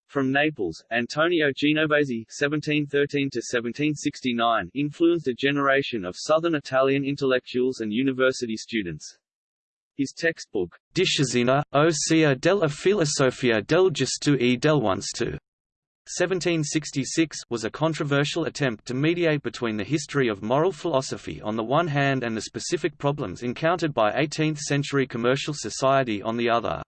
From Naples, Antonio Genovesi (1713–1769) influenced a generation of southern Italian intellectuals and university students. His textbook, Disciplina, ossia della filosofia del giusto e del buonsenso, 1766 was a controversial attempt to mediate between the history of moral philosophy on the one hand and the specific problems encountered by 18th-century commercial society on the other.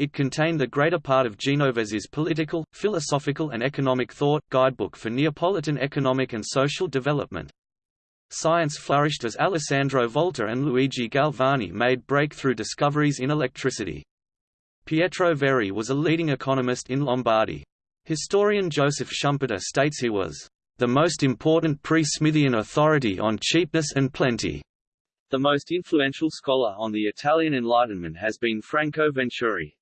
It contained the greater part of Genovesi's political, philosophical and economic thought, guidebook for Neapolitan economic and social development. Science flourished as Alessandro Volta and Luigi Galvani made breakthrough discoveries in electricity. Pietro Verri was a leading economist in Lombardy. Historian Joseph Schumpeter states he was the most important pre-Smithian authority on cheapness and plenty. The most influential scholar on the Italian Enlightenment has been Franco Venturi.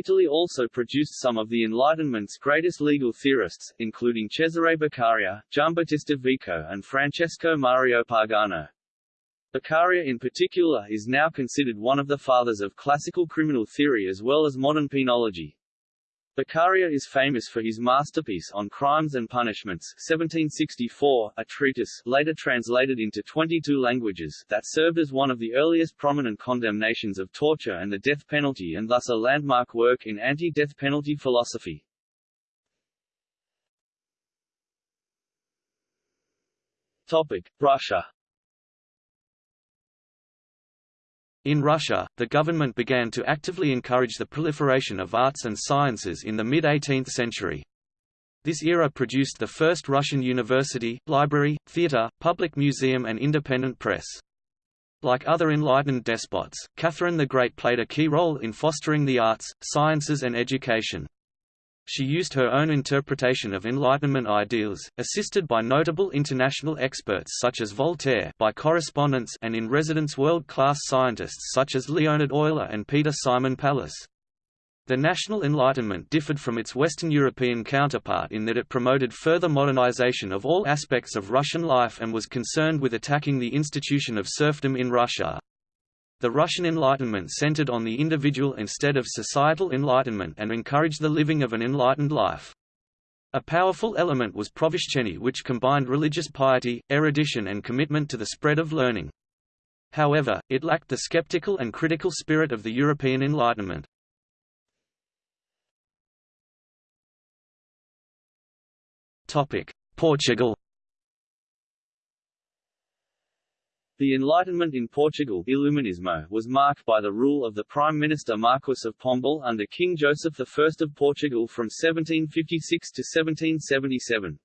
Italy also produced some of the Enlightenment's greatest legal theorists, including Cesare Beccaria, Giambattista Vico and Francesco Mario Pagano. Beccaria in particular is now considered one of the fathers of classical criminal theory as well as modern penology. Beccaria is famous for his masterpiece on Crimes and Punishments 1764, a treatise later translated into 22 languages that served as one of the earliest prominent condemnations of torture and the death penalty and thus a landmark work in anti-death penalty philosophy. Topic: Russia In Russia, the government began to actively encourage the proliferation of arts and sciences in the mid-18th century. This era produced the first Russian university, library, theatre, public museum and independent press. Like other enlightened despots, Catherine the Great played a key role in fostering the arts, sciences and education. She used her own interpretation of Enlightenment ideals, assisted by notable international experts such as Voltaire by correspondence and in residence world-class scientists such as Leonhard Euler and Peter Simon Pallas. The National Enlightenment differed from its Western European counterpart in that it promoted further modernization of all aspects of Russian life and was concerned with attacking the institution of serfdom in Russia. The Russian Enlightenment centered on the individual instead of societal enlightenment and encouraged the living of an enlightened life. A powerful element was prosveshchenie which combined religious piety, erudition and commitment to the spread of learning. However, it lacked the skeptical and critical spirit of the European Enlightenment. Portugal The Enlightenment in Portugal Iluminismo, was marked by the rule of the Prime Minister Marquess of Pombal under King Joseph I of Portugal from 1756 to 1777.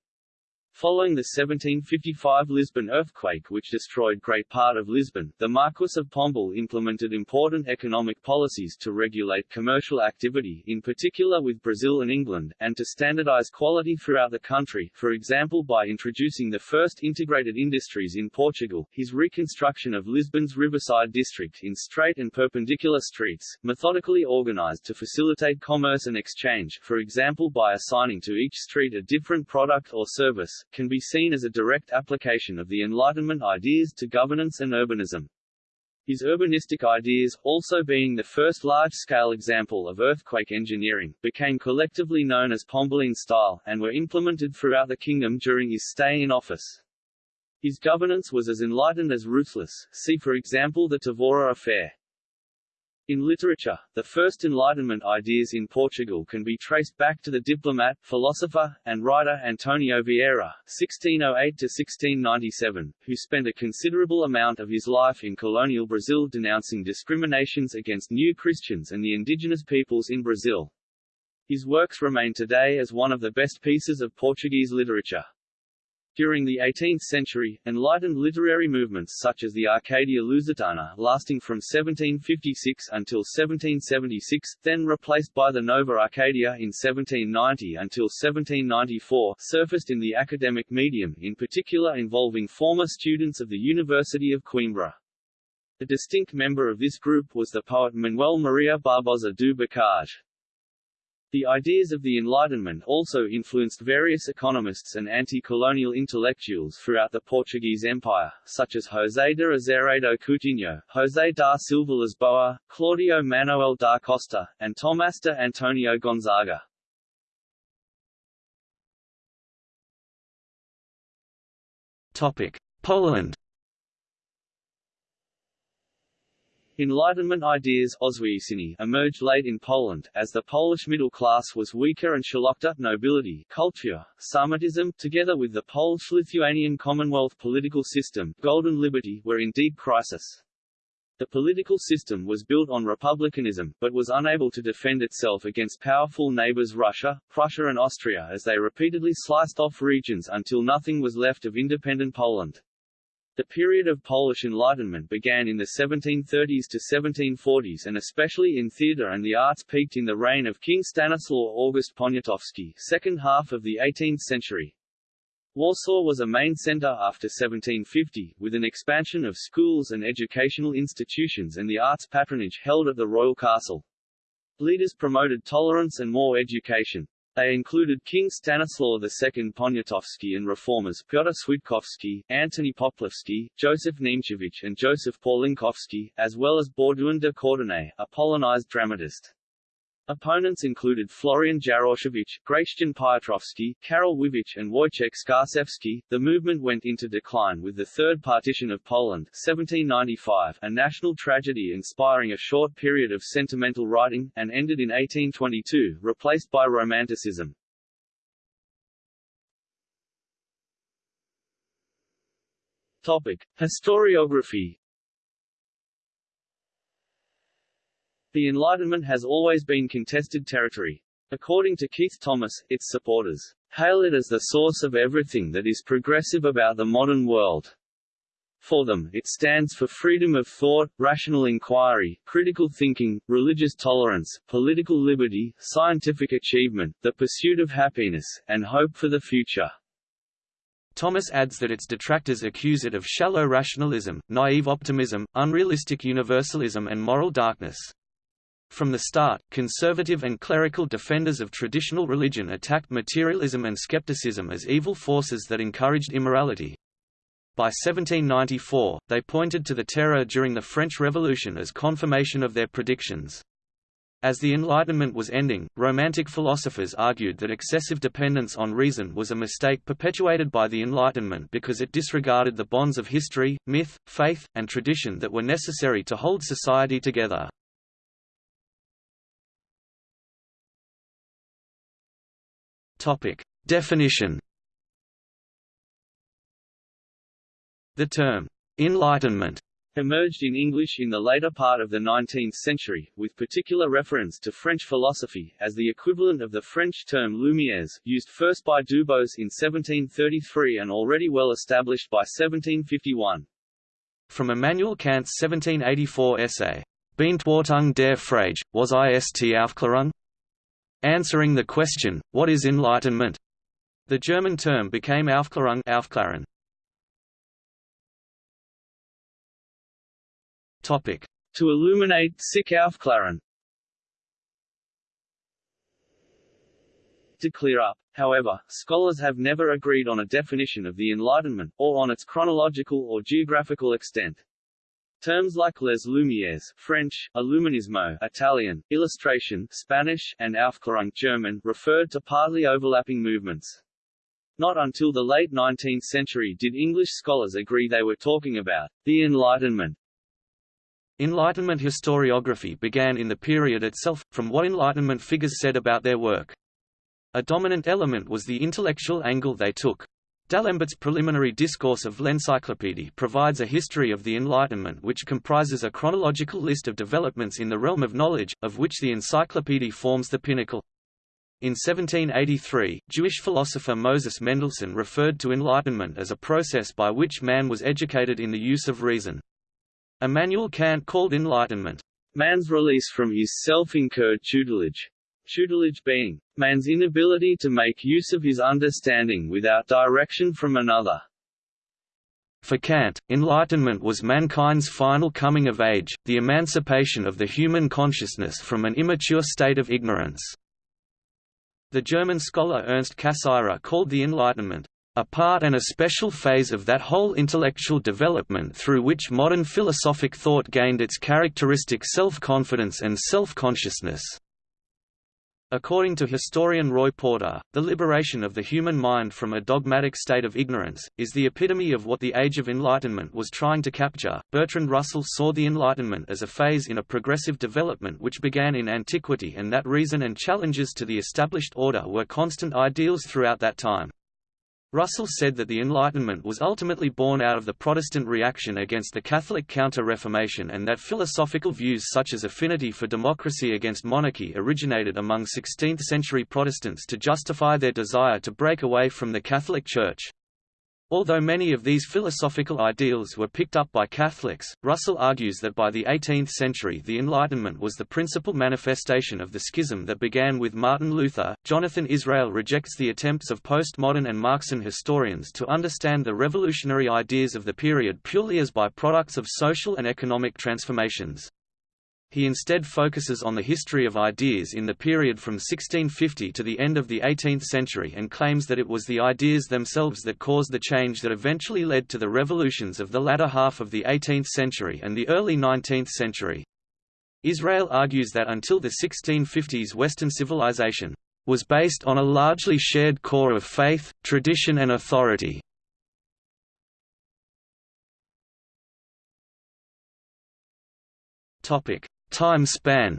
Following the 1755 Lisbon earthquake which destroyed great part of Lisbon, the Marquess of Pombal implemented important economic policies to regulate commercial activity in particular with Brazil and England, and to standardize quality throughout the country, for example by introducing the first integrated industries in Portugal, his reconstruction of Lisbon's riverside district in straight and perpendicular streets, methodically organized to facilitate commerce and exchange for example by assigning to each street a different product or service, can be seen as a direct application of the Enlightenment ideas to governance and urbanism. His urbanistic ideas, also being the first large-scale example of earthquake engineering, became collectively known as Pombaline style, and were implemented throughout the kingdom during his stay in office. His governance was as enlightened as ruthless, see for example the Tavora affair. In literature, the first Enlightenment ideas in Portugal can be traced back to the diplomat, philosopher, and writer Antonio Vieira (1608–1697), who spent a considerable amount of his life in colonial Brazil denouncing discriminations against new Christians and the indigenous peoples in Brazil. His works remain today as one of the best pieces of Portuguese literature. During the 18th century, enlightened literary movements such as the Arcadia Lusitana lasting from 1756 until 1776, then replaced by the Nova Arcadia in 1790 until 1794, surfaced in the academic medium, in particular involving former students of the University of Coimbra. A distinct member of this group was the poet Manuel Maria Barbosa do Bocage. The ideas of the Enlightenment also influenced various economists and anti-colonial intellectuals throughout the Portuguese Empire, such as José de Azeredo Coutinho, José da Silva Lisboa, Claudio Manuel da Costa, and Tomás de Antonio Gonzaga. Topic: Poland Enlightenment ideas emerged late in Poland, as the Polish middle class was weaker and szlachta nobility culture, Sarmatism, together with the Polish-Lithuanian Commonwealth political system Golden Liberty were in deep crisis. The political system was built on republicanism, but was unable to defend itself against powerful neighbors Russia, Prussia and Austria as they repeatedly sliced off regions until nothing was left of independent Poland. The period of Polish Enlightenment began in the 1730s to 1740s and especially in theatre and the arts peaked in the reign of King Stanislaw August Poniatowski second half of the 18th century. Warsaw was a main centre after 1750, with an expansion of schools and educational institutions and the arts patronage held at the royal castle. Leaders promoted tolerance and more education. They included King Stanislaw II Poniatowski and reformers Piotr Switkowski, Antony Poplawski, Joseph Niemcewicz and Joseph Pawlinkowski, as well as Baudouin de Courtenay, a Polonized dramatist. Opponents included Florian Jaroszewicz, Gratian Piotrowski, Karol Wyrwicz and Wojciech Skarżewski. The movement went into decline with the Third Partition of Poland 1795, a national tragedy inspiring a short period of sentimental writing, and ended in 1822, replaced by Romanticism. Topic. Historiography The Enlightenment has always been contested territory. According to Keith Thomas, its supporters hail it as the source of everything that is progressive about the modern world. For them, it stands for freedom of thought, rational inquiry, critical thinking, religious tolerance, political liberty, scientific achievement, the pursuit of happiness, and hope for the future. Thomas adds that its detractors accuse it of shallow rationalism, naive optimism, unrealistic universalism and moral darkness. From the start, conservative and clerical defenders of traditional religion attacked materialism and skepticism as evil forces that encouraged immorality. By 1794, they pointed to the Terror during the French Revolution as confirmation of their predictions. As the Enlightenment was ending, Romantic philosophers argued that excessive dependence on reason was a mistake perpetuated by the Enlightenment because it disregarded the bonds of history, myth, faith, and tradition that were necessary to hold society together. Topic. Definition The term, Enlightenment emerged in English in the later part of the 19th century, with particular reference to French philosophy, as the equivalent of the French term Lumières, used first by Dubos in 1733 and already well established by 1751. From Immanuel Kant's 1784 essay, Beantwortung der Frage, was ist Aufklärung? Answering the question, what is enlightenment? The German term became Aufklärung Aufklären. Topic. To illuminate, sich aufklären. To clear up. However, scholars have never agreed on a definition of the Enlightenment, or on its chronological or geographical extent. Terms like les Lumières French, Illuminismo Italian, illustration Spanish, and Aufklärung German referred to partly overlapping movements. Not until the late 19th century did English scholars agree they were talking about the Enlightenment Enlightenment historiography began in the period itself, from what Enlightenment figures said about their work. A dominant element was the intellectual angle they took. D'Alembert's preliminary discourse of l'Encyclopédie provides a history of the Enlightenment which comprises a chronological list of developments in the realm of knowledge, of which the Encyclopédie forms the pinnacle. In 1783, Jewish philosopher Moses Mendelssohn referred to enlightenment as a process by which man was educated in the use of reason. Immanuel Kant called enlightenment, man's release from his self-incurred tutelage. Tutelage being, man's inability to make use of his understanding without direction from another. For Kant, enlightenment was mankind's final coming of age, the emancipation of the human consciousness from an immature state of ignorance. The German scholar Ernst Cassirer called the Enlightenment, a part and a special phase of that whole intellectual development through which modern philosophic thought gained its characteristic self-confidence and self-consciousness. According to historian Roy Porter, the liberation of the human mind from a dogmatic state of ignorance, is the epitome of what the Age of Enlightenment was trying to capture. Bertrand Russell saw the Enlightenment as a phase in a progressive development which began in antiquity and that reason and challenges to the established order were constant ideals throughout that time. Russell said that the Enlightenment was ultimately born out of the Protestant reaction against the Catholic Counter-Reformation and that philosophical views such as affinity for democracy against monarchy originated among 16th-century Protestants to justify their desire to break away from the Catholic Church. Although many of these philosophical ideals were picked up by Catholics, Russell argues that by the 18th century the Enlightenment was the principal manifestation of the schism that began with Martin Luther. Jonathan Israel rejects the attempts of postmodern and Marxian historians to understand the revolutionary ideas of the period purely as by-products of social and economic transformations. He instead focuses on the history of ideas in the period from 1650 to the end of the 18th century and claims that it was the ideas themselves that caused the change that eventually led to the revolutions of the latter half of the 18th century and the early 19th century. Israel argues that until the 1650s Western civilization was based on a largely shared core of faith, tradition and authority. Topic: Time span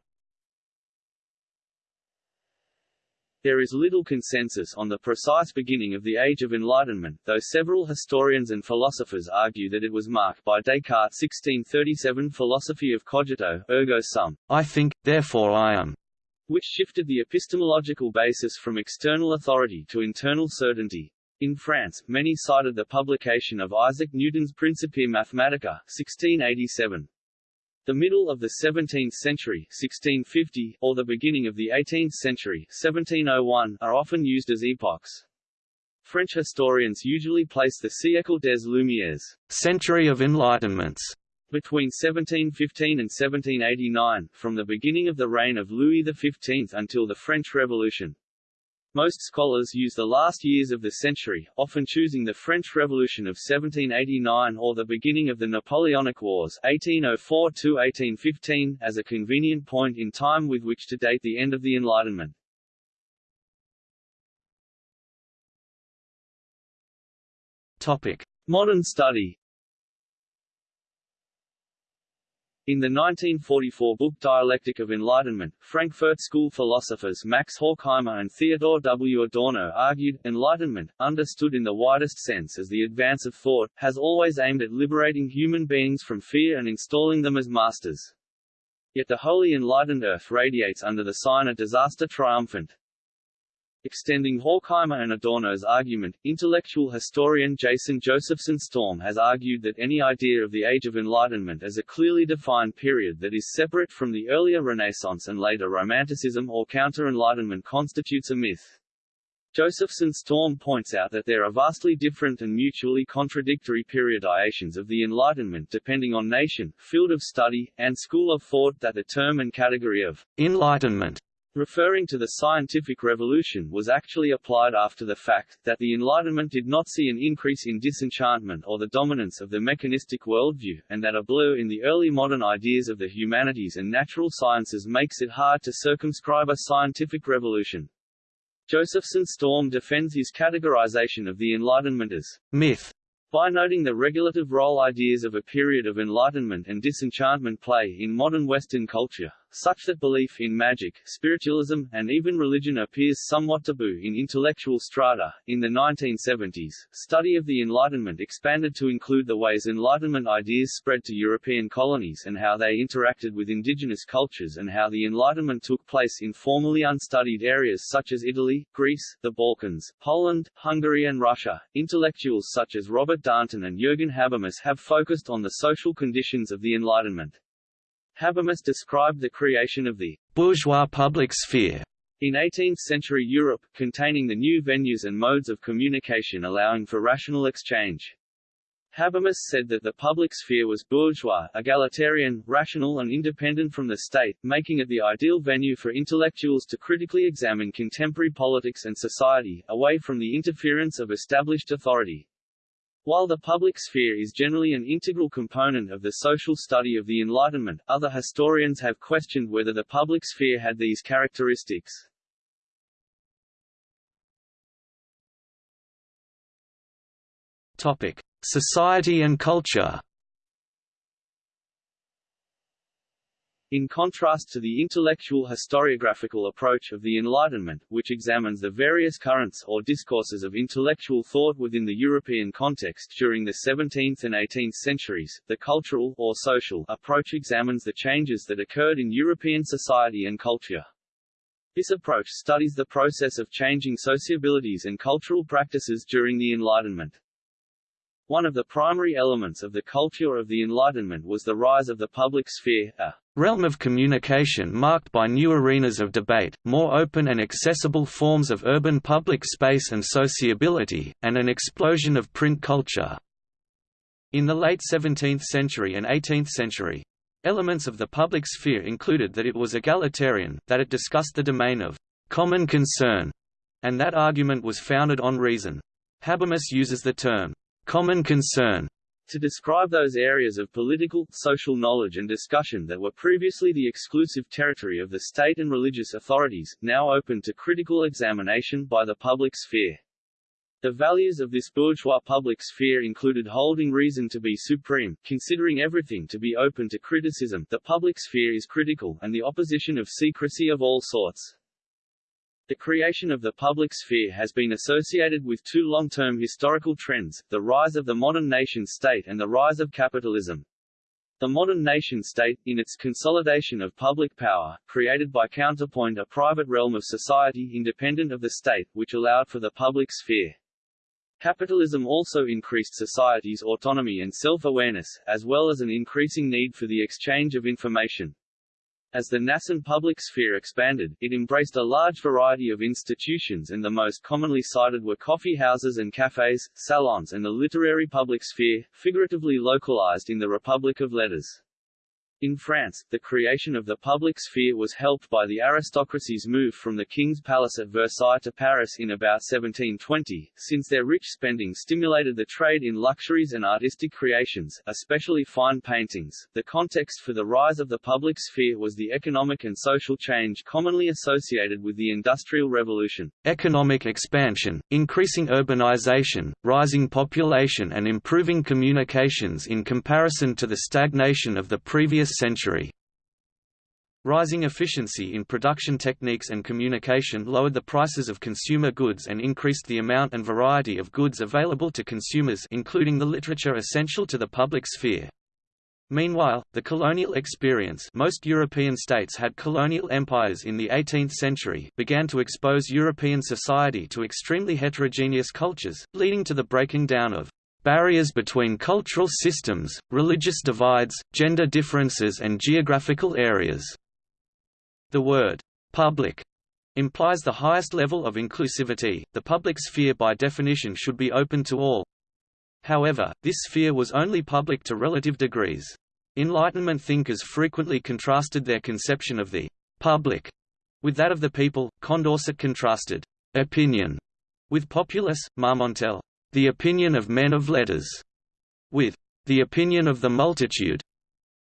There is little consensus on the precise beginning of the Age of Enlightenment, though several historians and philosophers argue that it was marked by Descartes' 1637 philosophy of cogito, ergo sum, I think, therefore I am, which shifted the epistemological basis from external authority to internal certainty. In France, many cited the publication of Isaac Newton's Principia Mathematica 1687. The middle of the 17th century 1650, or the beginning of the 18th century 1701, are often used as epochs. French historians usually place the siècle des Lumières century of enlightenments between 1715 and 1789, from the beginning of the reign of Louis XV until the French Revolution. Most scholars use the last years of the century, often choosing the French Revolution of 1789 or the beginning of the Napoleonic Wars 1804–1815 as a convenient point in time with which to date the end of the Enlightenment. Topic. Modern study In the 1944 book Dialectic of Enlightenment, Frankfurt School philosophers Max Horkheimer and Theodor W. Adorno argued, Enlightenment, understood in the widest sense as the advance of thought, has always aimed at liberating human beings from fear and installing them as masters. Yet the wholly enlightened earth radiates under the sign of disaster triumphant. Extending Horkheimer and Adorno's argument, intellectual historian Jason Josephson Storm has argued that any idea of the Age of Enlightenment as a clearly defined period that is separate from the earlier Renaissance and later Romanticism or Counter-Enlightenment constitutes a myth. Josephson Storm points out that there are vastly different and mutually contradictory periodizations of the Enlightenment depending on nation, field of study, and school of thought that the term and category of Enlightenment referring to the scientific revolution was actually applied after the fact, that the Enlightenment did not see an increase in disenchantment or the dominance of the mechanistic worldview, and that a blur in the early modern ideas of the humanities and natural sciences makes it hard to circumscribe a scientific revolution. Josephson Storm defends his categorization of the Enlightenment as myth by noting the regulative role ideas of a period of enlightenment and disenchantment play in modern Western culture, such that belief in magic, spiritualism, and even religion appears somewhat taboo in intellectual strata. In the 1970s, study of the Enlightenment expanded to include the ways Enlightenment ideas spread to European colonies and how they interacted with indigenous cultures and how the Enlightenment took place in formerly unstudied areas such as Italy, Greece, the Balkans, Poland, Hungary and Russia. Intellectuals such as Robert Darnton and Jürgen Habermas have focused on the social conditions of the Enlightenment. Habermas described the creation of the bourgeois public sphere in 18th-century Europe, containing the new venues and modes of communication allowing for rational exchange. Habermas said that the public sphere was bourgeois, egalitarian, rational and independent from the state, making it the ideal venue for intellectuals to critically examine contemporary politics and society, away from the interference of established authority. While the public sphere is generally an integral component of the social study of the Enlightenment, other historians have questioned whether the public sphere had these characteristics. Topic: Society and culture. In contrast to the intellectual historiographical approach of the Enlightenment, which examines the various currents or discourses of intellectual thought within the European context during the 17th and 18th centuries, the cultural or social approach examines the changes that occurred in European society and culture. This approach studies the process of changing sociabilities and cultural practices during the Enlightenment. One of the primary elements of the culture of the Enlightenment was the rise of the public sphere, a realm of communication marked by new arenas of debate, more open and accessible forms of urban public space and sociability, and an explosion of print culture. In the late 17th century and 18th century, elements of the public sphere included that it was egalitarian, that it discussed the domain of common concern, and that argument was founded on reason. Habermas uses the term common concern to describe those areas of political, social knowledge and discussion that were previously the exclusive territory of the state and religious authorities, now open to critical examination by the public sphere. The values of this bourgeois public sphere included holding reason to be supreme, considering everything to be open to criticism the public sphere is critical, and the opposition of secrecy of all sorts. The creation of the public sphere has been associated with two long-term historical trends, the rise of the modern nation-state and the rise of capitalism. The modern nation-state, in its consolidation of public power, created by counterpoint a private realm of society independent of the state, which allowed for the public sphere. Capitalism also increased society's autonomy and self-awareness, as well as an increasing need for the exchange of information. As the nascent public sphere expanded, it embraced a large variety of institutions and the most commonly cited were coffee houses and cafes, salons and the literary public sphere, figuratively localized in the Republic of Letters. In France, the creation of the public sphere was helped by the aristocracy's move from the king's palace at Versailles to Paris in about 1720, since their rich spending stimulated the trade in luxuries and artistic creations, especially fine paintings. The context for the rise of the public sphere was the economic and social change commonly associated with the Industrial Revolution. Economic expansion, increasing urbanization, rising population and improving communications in comparison to the stagnation of the previous previous century. Rising efficiency in production techniques and communication lowered the prices of consumer goods and increased the amount and variety of goods available to consumers including the literature essential to the public sphere. Meanwhile, the colonial experience most European states had colonial empires in the 18th century began to expose European society to extremely heterogeneous cultures, leading to the breaking down of barriers between cultural systems, religious divides, gender differences and geographical areas. The word «public» implies the highest level of inclusivity, the public sphere by definition should be open to all, However, this sphere was only public to relative degrees. Enlightenment thinkers frequently contrasted their conception of the public with that of the people. Condorcet contrasted opinion with populace, Marmontel, the opinion of men of letters, with the opinion of the multitude,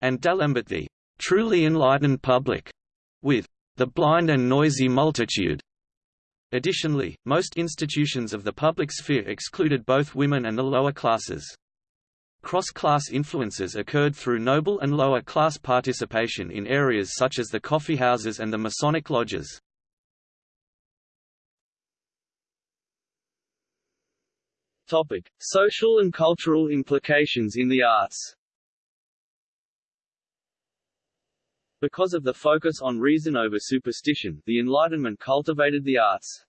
and D'Alembert the truly enlightened public, with the blind and noisy multitude. Additionally, most institutions of the public sphere excluded both women and the lower classes. Cross-class influences occurred through noble and lower class participation in areas such as the coffeehouses and the Masonic lodges. Topic: Social and cultural implications in the arts. Because of the focus on reason over superstition, the Enlightenment cultivated the arts.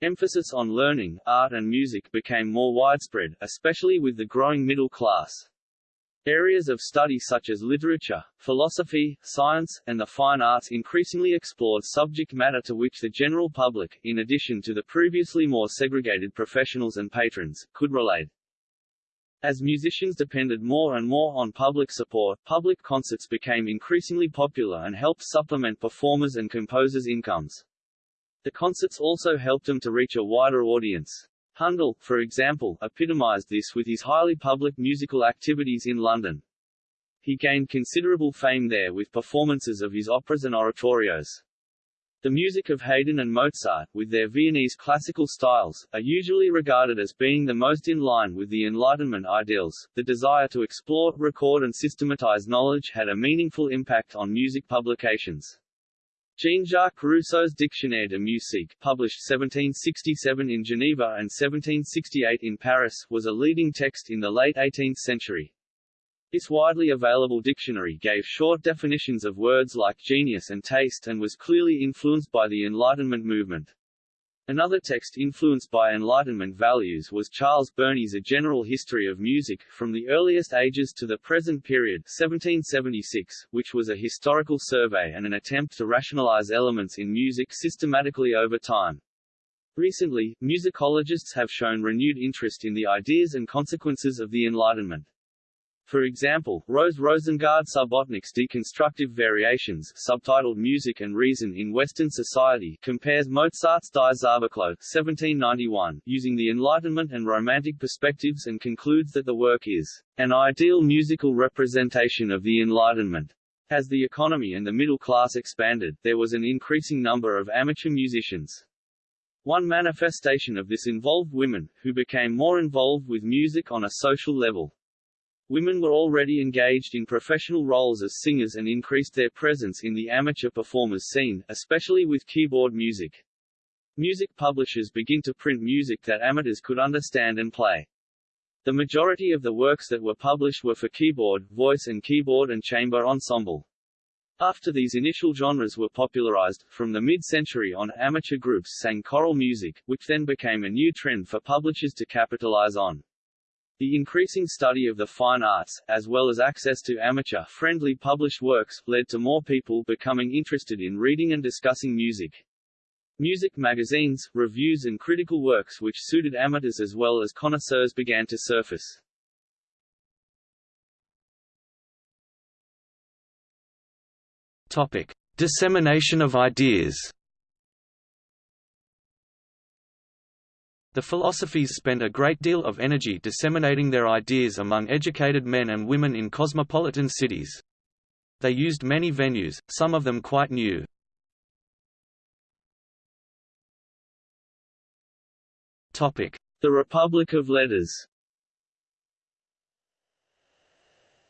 Emphasis on learning, art and music became more widespread, especially with the growing middle class. Areas of study such as literature, philosophy, science, and the fine arts increasingly explored subject matter to which the general public, in addition to the previously more segregated professionals and patrons, could relate. As musicians depended more and more on public support, public concerts became increasingly popular and helped supplement performers' and composers' incomes. The concerts also helped them to reach a wider audience. Handel, for example, epitomized this with his highly public musical activities in London. He gained considerable fame there with performances of his operas and oratorios. The music of Haydn and Mozart, with their Viennese classical styles, are usually regarded as being the most in line with the Enlightenment ideals. The desire to explore, record and systematize knowledge had a meaningful impact on music publications. Jean-Jacques Rousseau's Dictionnaire de musique, published 1767 in Geneva and 1768 in Paris, was a leading text in the late 18th century. This widely available dictionary gave short definitions of words like genius and taste and was clearly influenced by the Enlightenment movement. Another text influenced by Enlightenment values was Charles Burney's A General History of Music, from the earliest ages to the present period 1776, which was a historical survey and an attempt to rationalize elements in music systematically over time. Recently, musicologists have shown renewed interest in the ideas and consequences of the Enlightenment. For example, Rose Rosengard Subotnik's Deconstructive Variations subtitled Music and Reason in Western Society compares Mozart's Die Zauberflöte 1791, using the Enlightenment and Romantic perspectives and concludes that the work is an ideal musical representation of the Enlightenment. As the economy and the middle class expanded, there was an increasing number of amateur musicians. One manifestation of this involved women, who became more involved with music on a social level. Women were already engaged in professional roles as singers and increased their presence in the amateur performers scene, especially with keyboard music. Music publishers begin to print music that amateurs could understand and play. The majority of the works that were published were for keyboard, voice and keyboard and chamber ensemble. After these initial genres were popularized, from the mid-century on amateur groups sang choral music, which then became a new trend for publishers to capitalize on. The increasing study of the fine arts, as well as access to amateur-friendly published works, led to more people becoming interested in reading and discussing music. Music magazines, reviews and critical works which suited amateurs as well as connoisseurs began to surface. Topic: Dissemination of ideas. The philosophes spent a great deal of energy disseminating their ideas among educated men and women in cosmopolitan cities. They used many venues, some of them quite new. The Republic of Letters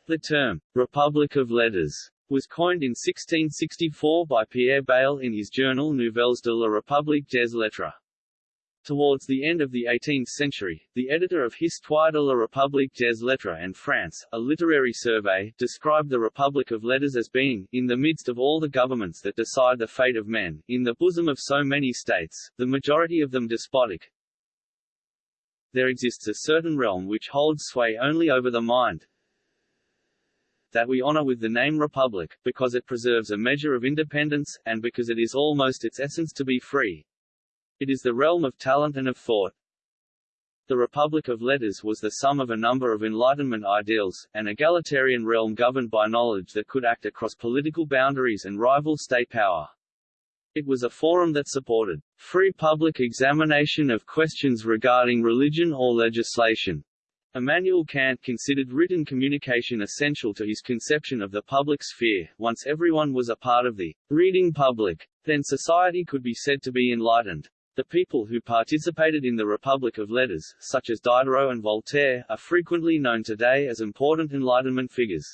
The term, Republic of Letters, was coined in 1664 by Pierre Bayle in his journal Nouvelles de la République des Lettres. Towards the end of the 18th century, the editor of Histoire de la République des Lettres and France, a literary survey, described the Republic of Letters as being, in the midst of all the governments that decide the fate of men, in the bosom of so many states, the majority of them despotic, there exists a certain realm which holds sway only over the mind, that we honor with the name Republic, because it preserves a measure of independence, and because it is almost its essence to be free. It is the realm of talent and of thought. The Republic of Letters was the sum of a number of Enlightenment ideals, an egalitarian realm governed by knowledge that could act across political boundaries and rival state power. It was a forum that supported free public examination of questions regarding religion or legislation. Immanuel Kant considered written communication essential to his conception of the public sphere. Once everyone was a part of the reading public, then society could be said to be enlightened. The people who participated in the Republic of Letters, such as Diderot and Voltaire, are frequently known today as important Enlightenment figures.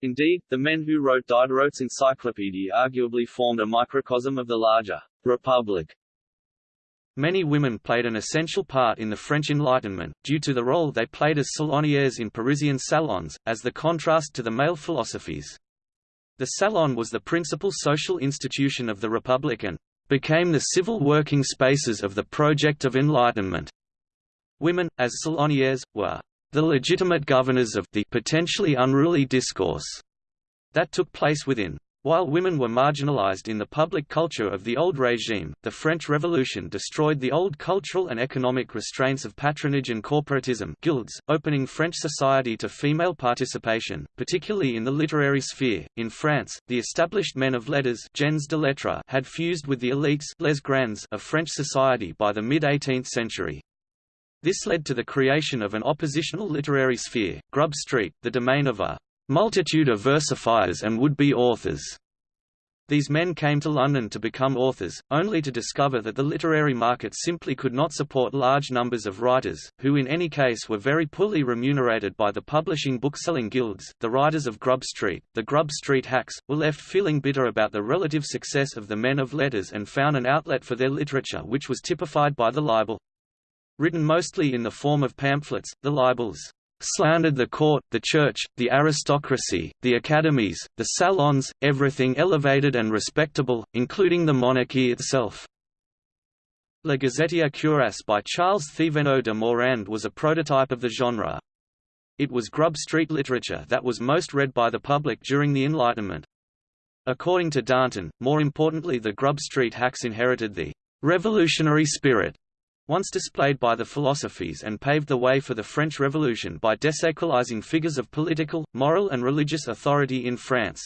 Indeed, the men who wrote Diderot's encyclopedia arguably formed a microcosm of the larger Republic. Many women played an essential part in the French Enlightenment, due to the role they played as salonières in Parisian salons, as the contrast to the male philosophes. The salon was the principal social institution of the Republic and became the civil working spaces of the project of enlightenment. Women, as salonières, were the legitimate governors of the potentially unruly discourse that took place within. While women were marginalized in the public culture of the old regime, the French Revolution destroyed the old cultural and economic restraints of patronage and corporatism guilds, opening French society to female participation, particularly in the literary sphere. In France, the established men of letters gens de lettres had fused with the elites les grands of French society by the mid-18th century. This led to the creation of an oppositional literary sphere, Grub Street, the domain of a multitude of versifiers and would-be authors. These men came to London to become authors, only to discover that the literary market simply could not support large numbers of writers, who in any case were very poorly remunerated by the publishing bookselling guilds. The writers of Grub Street, the Grub Street hacks, were left feeling bitter about the relative success of the men of letters and found an outlet for their literature which was typified by the libel. Written mostly in the form of pamphlets, the libels slandered the court, the church, the aristocracy, the academies, the salons, everything elevated and respectable, including the monarchy itself. La Gazetier cuirassé by Charles Théveneau de Morande was a prototype of the genre. It was Grub Street literature that was most read by the public during the Enlightenment. According to Darnton, more importantly the Grub Street hacks inherited the revolutionary spirit once displayed by the philosophes and paved the way for the French Revolution by desacralizing figures of political, moral and religious authority in France.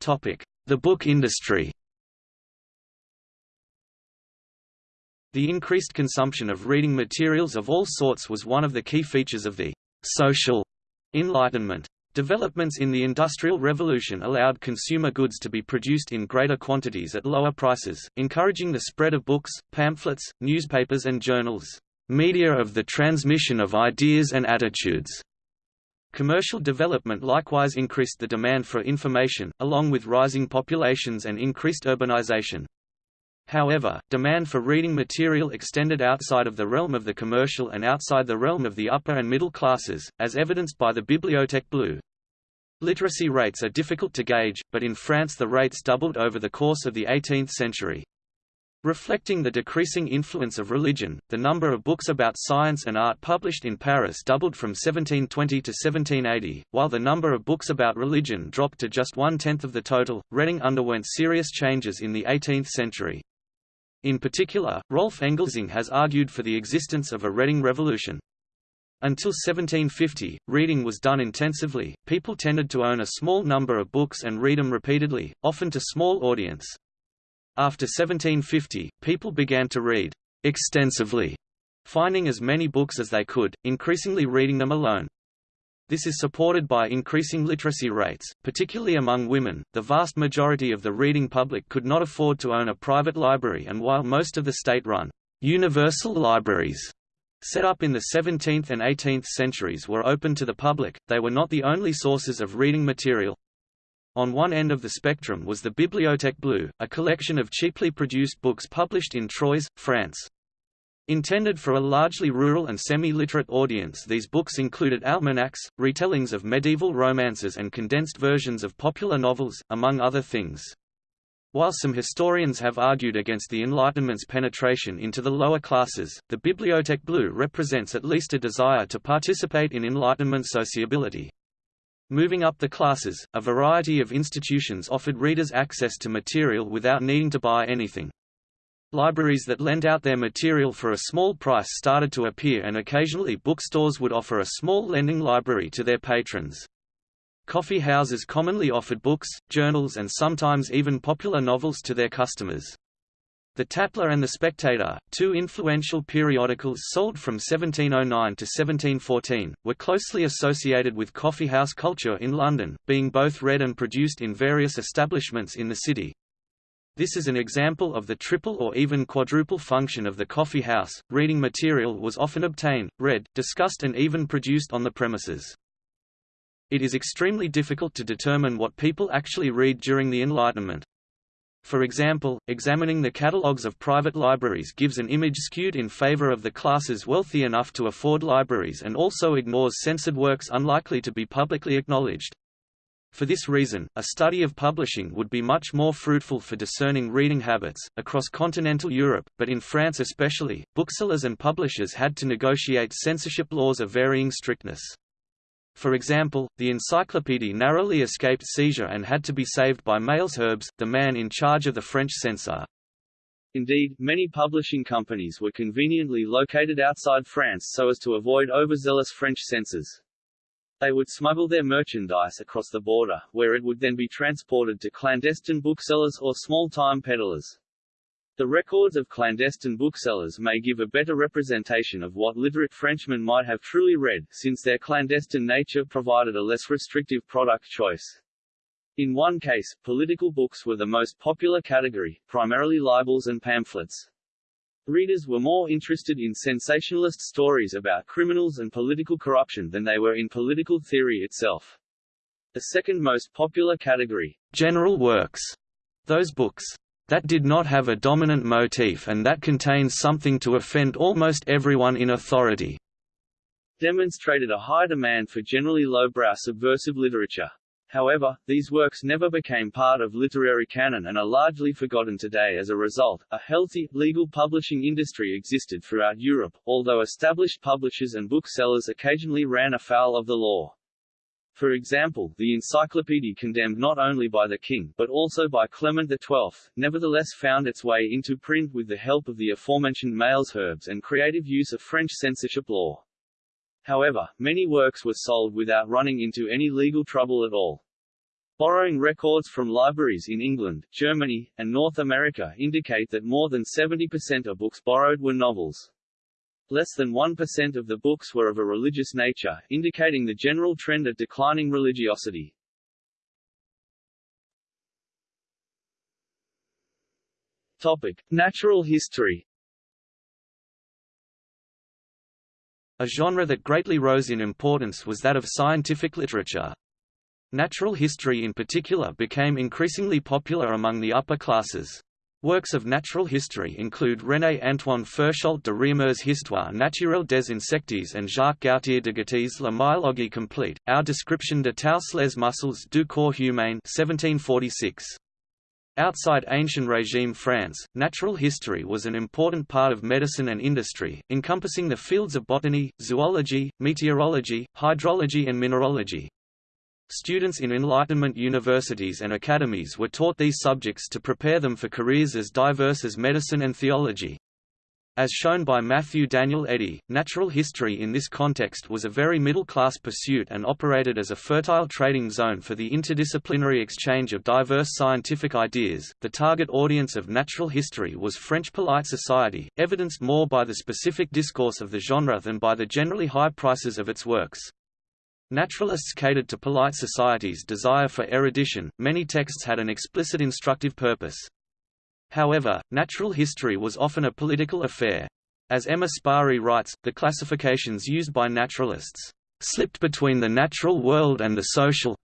The book industry The increased consumption of reading materials of all sorts was one of the key features of the «social» Enlightenment. Developments in the Industrial Revolution allowed consumer goods to be produced in greater quantities at lower prices, encouraging the spread of books, pamphlets, newspapers and journals, media of the transmission of ideas and attitudes. Commercial development likewise increased the demand for information, along with rising populations and increased urbanization. However, demand for reading material extended outside of the realm of the commercial and outside the realm of the upper and middle classes, as evidenced by the Bibliothèque Bleue. Literacy rates are difficult to gauge, but in France the rates doubled over the course of the 18th century. Reflecting the decreasing influence of religion, the number of books about science and art published in Paris doubled from 1720 to 1780, while the number of books about religion dropped to just one-tenth of the total. Reading underwent serious changes in the 18th century. In particular, Rolf Engelsing has argued for the existence of a reading revolution. Until 1750, reading was done intensively, people tended to own a small number of books and read them repeatedly, often to small audience. After 1750, people began to read extensively, finding as many books as they could, increasingly reading them alone. This is supported by increasing literacy rates, particularly among women. The vast majority of the reading public could not afford to own a private library, and while most of the state run universal libraries Set up in the 17th and 18th centuries were open to the public, they were not the only sources of reading material. On one end of the spectrum was the Bibliothèque Bleue, a collection of cheaply produced books published in Troyes, France. Intended for a largely rural and semi-literate audience these books included almanacs, retellings of medieval romances and condensed versions of popular novels, among other things. While some historians have argued against the Enlightenment's penetration into the lower classes, the Bibliothèque Bleue represents at least a desire to participate in Enlightenment sociability. Moving up the classes, a variety of institutions offered readers access to material without needing to buy anything. Libraries that lent out their material for a small price started to appear and occasionally bookstores would offer a small lending library to their patrons. Coffee houses commonly offered books, journals and sometimes even popular novels to their customers. The Tatler and The Spectator, two influential periodicals sold from 1709 to 1714, were closely associated with coffeehouse culture in London, being both read and produced in various establishments in the city. This is an example of the triple or even quadruple function of the coffee house. Reading material was often obtained, read, discussed and even produced on the premises. It is extremely difficult to determine what people actually read during the Enlightenment. For example, examining the catalogues of private libraries gives an image skewed in favor of the classes wealthy enough to afford libraries and also ignores censored works unlikely to be publicly acknowledged. For this reason, a study of publishing would be much more fruitful for discerning reading habits. Across continental Europe, but in France especially, booksellers and publishers had to negotiate censorship laws of varying strictness. For example, the Encyclopédie narrowly escaped seizure and had to be saved by Malesherbes, the man in charge of the French censor. Indeed, many publishing companies were conveniently located outside France so as to avoid overzealous French censors. They would smuggle their merchandise across the border, where it would then be transported to clandestine booksellers or small-time peddlers. The records of clandestine booksellers may give a better representation of what literate Frenchmen might have truly read, since their clandestine nature provided a less restrictive product choice. In one case, political books were the most popular category, primarily libels and pamphlets. Readers were more interested in sensationalist stories about criminals and political corruption than they were in political theory itself. The second most popular category, general works, those books that did not have a dominant motif and that contains something to offend almost everyone in authority, demonstrated a high demand for generally lowbrow subversive literature. However, these works never became part of literary canon and are largely forgotten today as a result. A healthy, legal publishing industry existed throughout Europe, although established publishers and booksellers occasionally ran afoul of the law. For example, the encyclopedia condemned not only by the king, but also by Clement XII, nevertheless found its way into print with the help of the aforementioned Malesherbes and creative use of French censorship law. However, many works were sold without running into any legal trouble at all. Borrowing records from libraries in England, Germany, and North America indicate that more than 70% of books borrowed were novels. Less than 1% of the books were of a religious nature, indicating the general trend of declining religiosity. Topic: Natural history. A genre that greatly rose in importance was that of scientific literature. Natural history in particular became increasingly popular among the upper classes. Works of natural history include René-Antoine Ferchault de Réaumur's Histoire naturelle des insectes and Jacques Gautier d'Agoty's La Myologie complète, Our Description de tous les muscles du corps humain 1746. Outside ancient regime France, natural history was an important part of medicine and industry, encompassing the fields of botany, zoology, meteorology, hydrology and mineralogy. Students in Enlightenment universities and academies were taught these subjects to prepare them for careers as diverse as medicine and theology. As shown by Matthew Daniel Eddy, natural history in this context was a very middle-class pursuit and operated as a fertile trading zone for the interdisciplinary exchange of diverse scientific ideas. The target audience of natural history was French polite society, evidenced more by the specific discourse of the genre than by the generally high prices of its works. Naturalists catered to polite society's desire for erudition, many texts had an explicit instructive purpose. However, natural history was often a political affair. As Emma Spary writes, the classifications used by naturalists slipped between the natural world and the social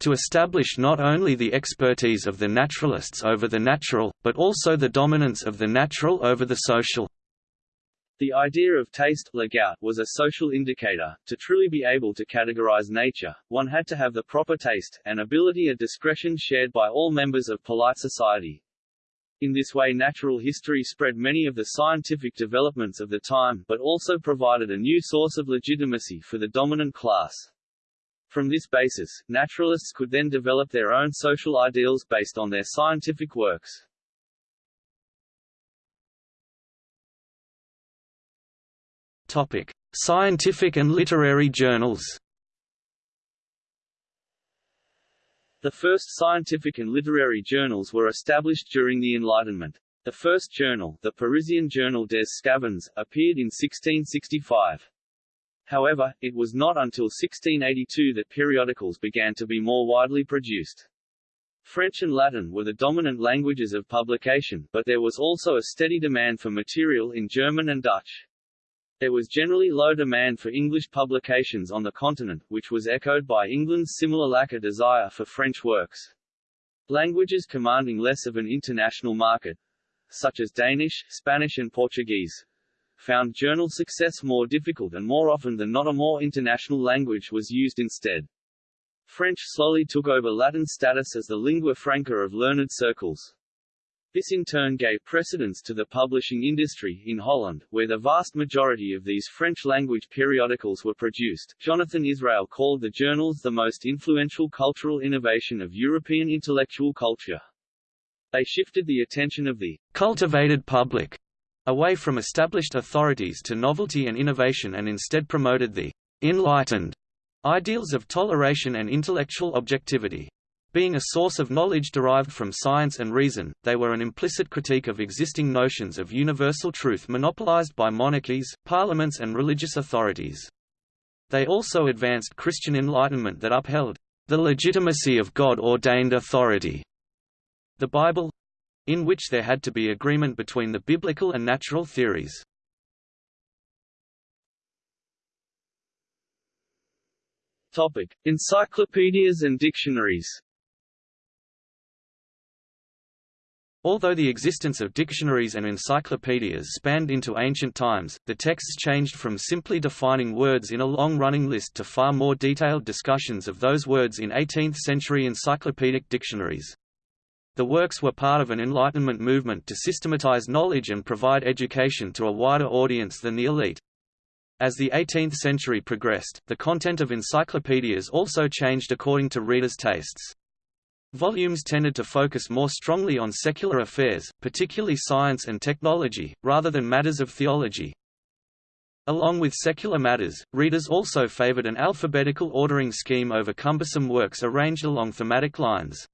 to establish not only the expertise of the naturalists over the natural, but also the dominance of the natural over the social. The idea of taste was a social indicator. To truly be able to categorize nature, one had to have the proper taste, an ability a discretion shared by all members of polite society. In this way natural history spread many of the scientific developments of the time, but also provided a new source of legitimacy for the dominant class. From this basis, naturalists could then develop their own social ideals based on their scientific works. Topic: Scientific and literary journals. The first scientific and literary journals were established during the Enlightenment. The first journal, the Parisian Journal des Sçavans, appeared in 1665. However, it was not until 1682 that periodicals began to be more widely produced. French and Latin were the dominant languages of publication, but there was also a steady demand for material in German and Dutch. There was generally low demand for English publications on the continent, which was echoed by England's similar lack of desire for French works. Languages commanding less of an international market, such as Danish, Spanish and Portuguese, found journal success more difficult and more often than not a more international language was used instead. French slowly took over Latin status as the lingua franca of learned circles. This in turn gave precedence to the publishing industry in Holland, where the vast majority of these French-language periodicals were produced. Jonathan Israel called the journals the most influential cultural innovation of European intellectual culture. They shifted the attention of the cultivated public away from established authorities to novelty and innovation and instead promoted the enlightened ideals of toleration and intellectual objectivity. Being a source of knowledge derived from science and reason, they were an implicit critique of existing notions of universal truth monopolized by monarchies, parliaments and religious authorities. They also advanced Christian enlightenment that upheld the legitimacy of God-ordained authority. The Bible in which there had to be agreement between the biblical and natural theories. Topic: Encyclopedias and dictionaries. Although the existence of dictionaries and encyclopedias spanned into ancient times, the texts changed from simply defining words in a long-running list to far more detailed discussions of those words in 18th-century encyclopedic dictionaries. The works were part of an Enlightenment movement to systematize knowledge and provide education to a wider audience than the elite. As the 18th century progressed, the content of encyclopedias also changed according to readers' tastes. Volumes tended to focus more strongly on secular affairs, particularly science and technology, rather than matters of theology. Along with secular matters, readers also favored an alphabetical ordering scheme over cumbersome works arranged along thematic lines.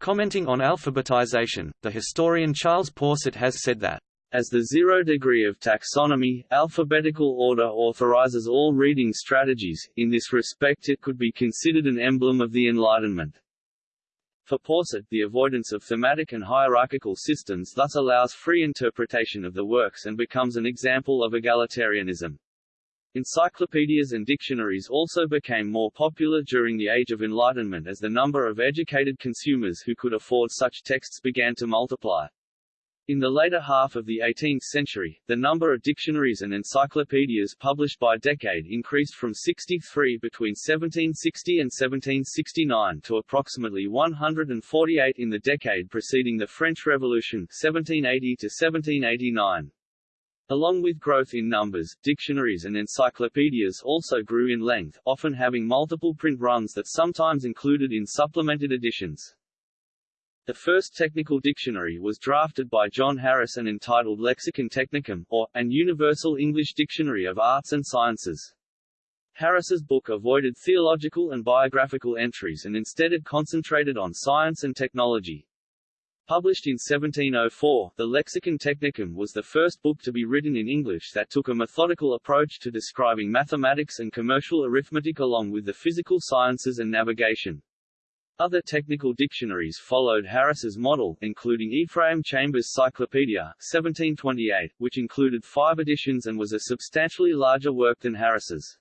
Commenting on alphabetization, the historian Charles Porset has said that as the zero degree of taxonomy, alphabetical order authorizes all reading strategies, in this respect it could be considered an emblem of the Enlightenment. For Porset, the avoidance of thematic and hierarchical systems thus allows free interpretation of the works and becomes an example of egalitarianism. Encyclopedias and dictionaries also became more popular during the Age of Enlightenment as the number of educated consumers who could afford such texts began to multiply. In the later half of the 18th century, the number of dictionaries and encyclopedias published by decade increased from 63 between 1760 and 1769 to approximately 148 in the decade preceding the French Revolution 1780 to 1789. Along with growth in numbers, dictionaries and encyclopedias also grew in length, often having multiple print runs that sometimes included in supplemented editions. The first technical dictionary was drafted by John Harris and entitled Lexicon Technicum, or, An Universal English Dictionary of Arts and Sciences. Harris's book avoided theological and biographical entries and instead it concentrated on science and technology. Published in 1704, the Lexicon Technicum was the first book to be written in English that took a methodical approach to describing mathematics and commercial arithmetic along with the physical sciences and navigation. Other technical dictionaries followed Harris's model, including Ephraim Chambers' Cyclopedia 1728, which included five editions and was a substantially larger work than Harris's.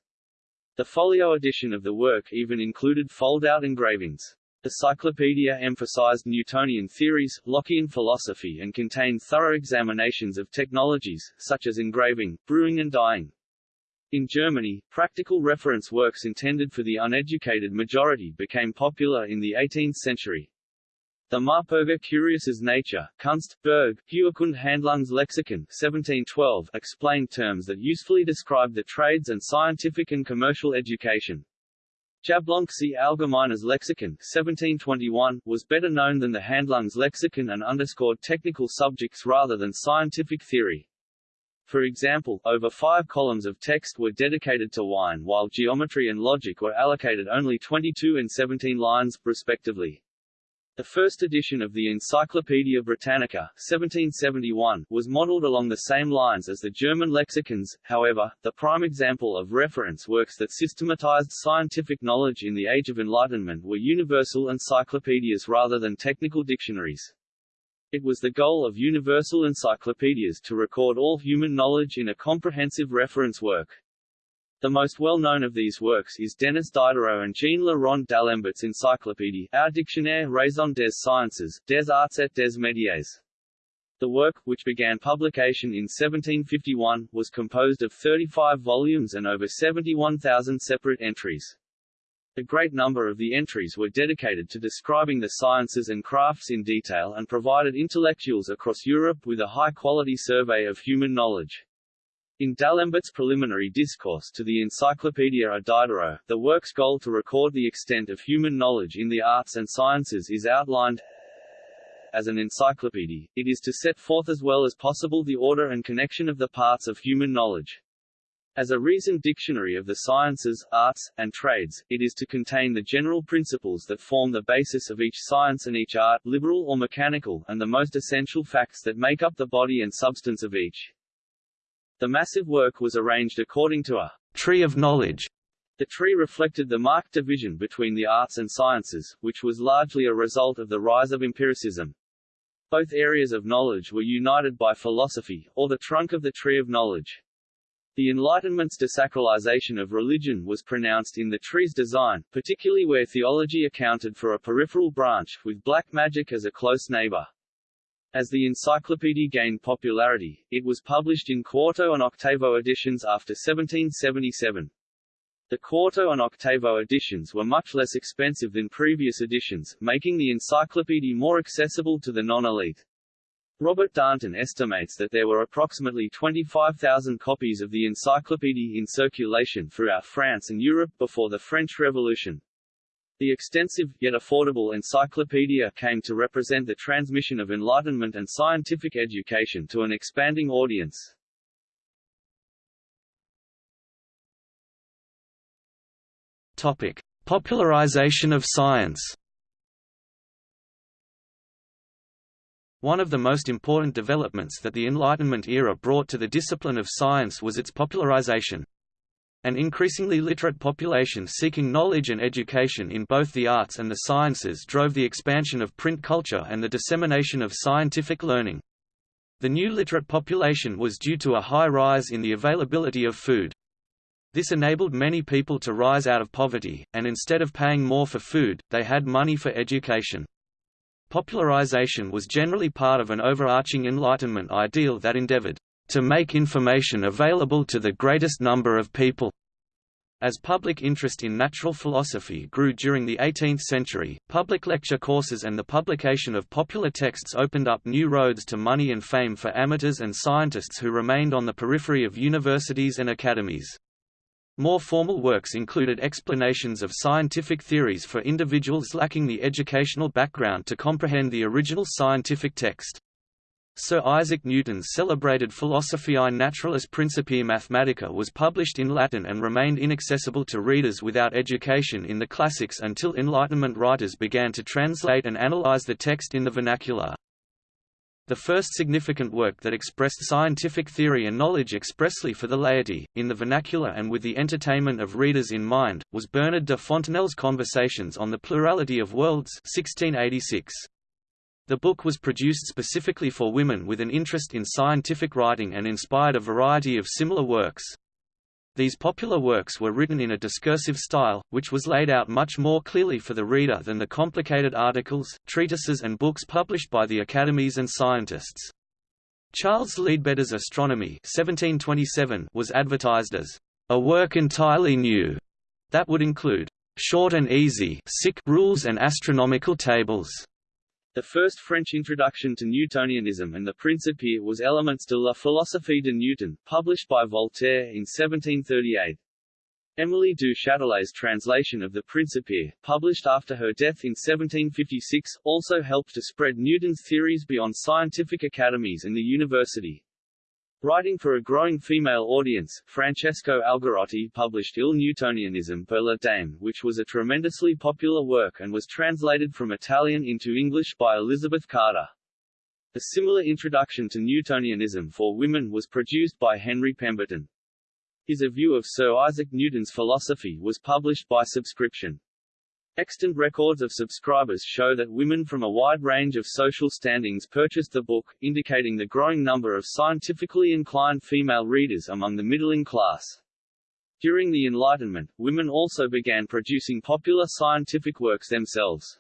The folio edition of the work even included fold-out engravings. The Cyclopedia emphasized Newtonian theories, Lockean philosophy and contained thorough examinations of technologies, such as engraving, brewing and dyeing. In Germany, practical reference works intended for the uneducated majority became popular in the 18th century. The Marperger Curieuses Nature, Kunst, Berg, Handlungs Handlungslexikon 1712 explained terms that usefully describe the trades and scientific and commercial education. Jablonski Allgemeines Lexikon 1721 was better known than the Handlungslexikon and underscored technical subjects rather than scientific theory. For example, over five columns of text were dedicated to wine while geometry and logic were allocated only 22 and 17 lines, respectively. The first edition of the Encyclopaedia Britannica 1771, was modeled along the same lines as the German lexicons, however, the prime example of reference works that systematized scientific knowledge in the Age of Enlightenment were universal encyclopedias rather than technical dictionaries. It was the goal of universal encyclopedias to record all human knowledge in a comprehensive reference work. The most well-known of these works is Denis Diderot and Jean-Le-Rond d'Alembert's Encyclopédie, Our Dictionnaire raisonné des sciences, des arts et des métiers. The work, which began publication in 1751, was composed of 35 volumes and over 71,000 separate entries. A great number of the entries were dedicated to describing the sciences and crafts in detail and provided intellectuals across Europe with a high-quality survey of human knowledge. In D'Alembert's preliminary discourse to the Encyclopaedia Diderot, the work's goal to record the extent of human knowledge in the arts and sciences is outlined as an encyclopedia, it is to set forth as well as possible the order and connection of the parts of human knowledge. As a reasoned dictionary of the sciences, arts, and trades, it is to contain the general principles that form the basis of each science and each art, liberal or mechanical, and the most essential facts that make up the body and substance of each. The massive work was arranged according to a tree of knowledge. The tree reflected the marked division between the arts and sciences, which was largely a result of the rise of empiricism. Both areas of knowledge were united by philosophy, or the trunk of the tree of knowledge. The Enlightenment's desacralization of religion was pronounced in the tree's design, particularly where theology accounted for a peripheral branch, with black magic as a close neighbor. As the encyclopedia gained popularity, it was published in quarto and octavo editions after 1777. The quarto and octavo editions were much less expensive than previous editions, making the encyclopedia more accessible to the non-elite. Robert Darnton estimates that there were approximately 25,000 copies of the encyclopedia in circulation throughout France and Europe before the French Revolution. The extensive, yet affordable encyclopedia came to represent the transmission of enlightenment and scientific education to an expanding audience. Topic. Popularization of science One of the most important developments that the Enlightenment era brought to the discipline of science was its popularization. An increasingly literate population seeking knowledge and education in both the arts and the sciences drove the expansion of print culture and the dissemination of scientific learning. The new literate population was due to a high rise in the availability of food. This enabled many people to rise out of poverty, and instead of paying more for food, they had money for education. Popularization was generally part of an overarching Enlightenment ideal that endeavored to make information available to the greatest number of people. As public interest in natural philosophy grew during the 18th century, public lecture courses and the publication of popular texts opened up new roads to money and fame for amateurs and scientists who remained on the periphery of universities and academies. More formal works included explanations of scientific theories for individuals lacking the educational background to comprehend the original scientific text. Sir Isaac Newton's celebrated Philosophiae Naturalis Principia Mathematica was published in Latin and remained inaccessible to readers without education in the classics until Enlightenment writers began to translate and analyze the text in the vernacular. The first significant work that expressed scientific theory and knowledge expressly for the laity, in the vernacular and with the entertainment of readers in mind, was Bernard de Fontenelle's Conversations on the Plurality of Worlds 1686. The book was produced specifically for women with an interest in scientific writing and inspired a variety of similar works. These popular works were written in a discursive style, which was laid out much more clearly for the reader than the complicated articles, treatises and books published by the academies and scientists. Charles Leadbetter's Astronomy 1727 was advertised as a work entirely new, that would include short and easy rules and astronomical tables. The first French introduction to Newtonianism and the Principia was Elements de la philosophie de Newton, published by Voltaire in 1738. Émilie du Châtelet's translation of the Principia, published after her death in 1756, also helped to spread Newton's theories beyond scientific academies and the university. Writing for a growing female audience, Francesco Algarotti published Il Newtonianismo per la Dame which was a tremendously popular work and was translated from Italian into English by Elizabeth Carter. A similar introduction to Newtonianism for women was produced by Henry Pemberton. His A View of Sir Isaac Newton's Philosophy was published by subscription. Extant records of subscribers show that women from a wide range of social standings purchased the book, indicating the growing number of scientifically inclined female readers among the middling class. During the Enlightenment, women also began producing popular scientific works themselves.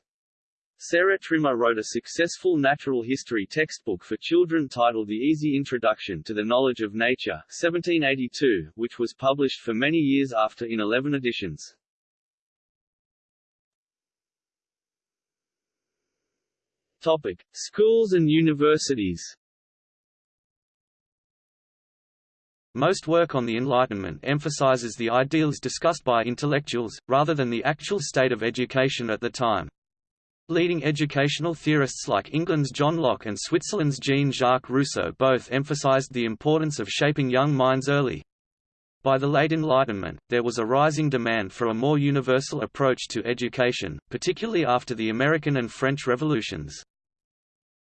Sarah Trimmer wrote a successful natural history textbook for children titled The Easy Introduction to the Knowledge of Nature 1782, which was published for many years after in 11 editions. Topic: Schools and universities. Most work on the Enlightenment emphasizes the ideals discussed by intellectuals, rather than the actual state of education at the time. Leading educational theorists like England's John Locke and Switzerland's Jean-Jacques Rousseau both emphasized the importance of shaping young minds early. By the late Enlightenment, there was a rising demand for a more universal approach to education, particularly after the American and French revolutions.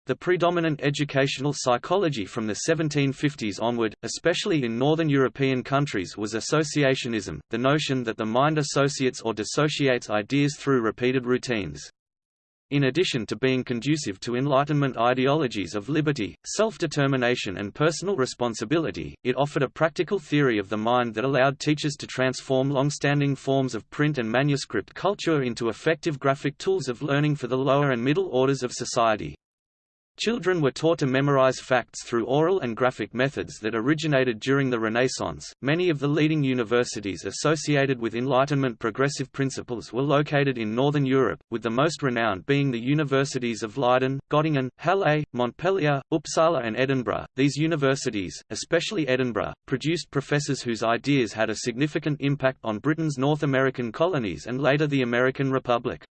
The predominant educational psychology from the 1750s onward, especially in northern European countries was associationism, the notion that the mind associates or dissociates ideas through repeated routines. In addition to being conducive to Enlightenment ideologies of liberty, self-determination and personal responsibility, it offered a practical theory of the mind that allowed teachers to transform long-standing forms of print and manuscript culture into effective graphic tools of learning for the lower and middle orders of society. Children were taught to memorize facts through oral and graphic methods that originated during the Renaissance. Many of the leading universities associated with Enlightenment progressive principles were located in Northern Europe, with the most renowned being the universities of Leiden, Göttingen, Halle, Montpellier, Uppsala, and Edinburgh. These universities, especially Edinburgh, produced professors whose ideas had a significant impact on Britain's North American colonies and later the American Republic.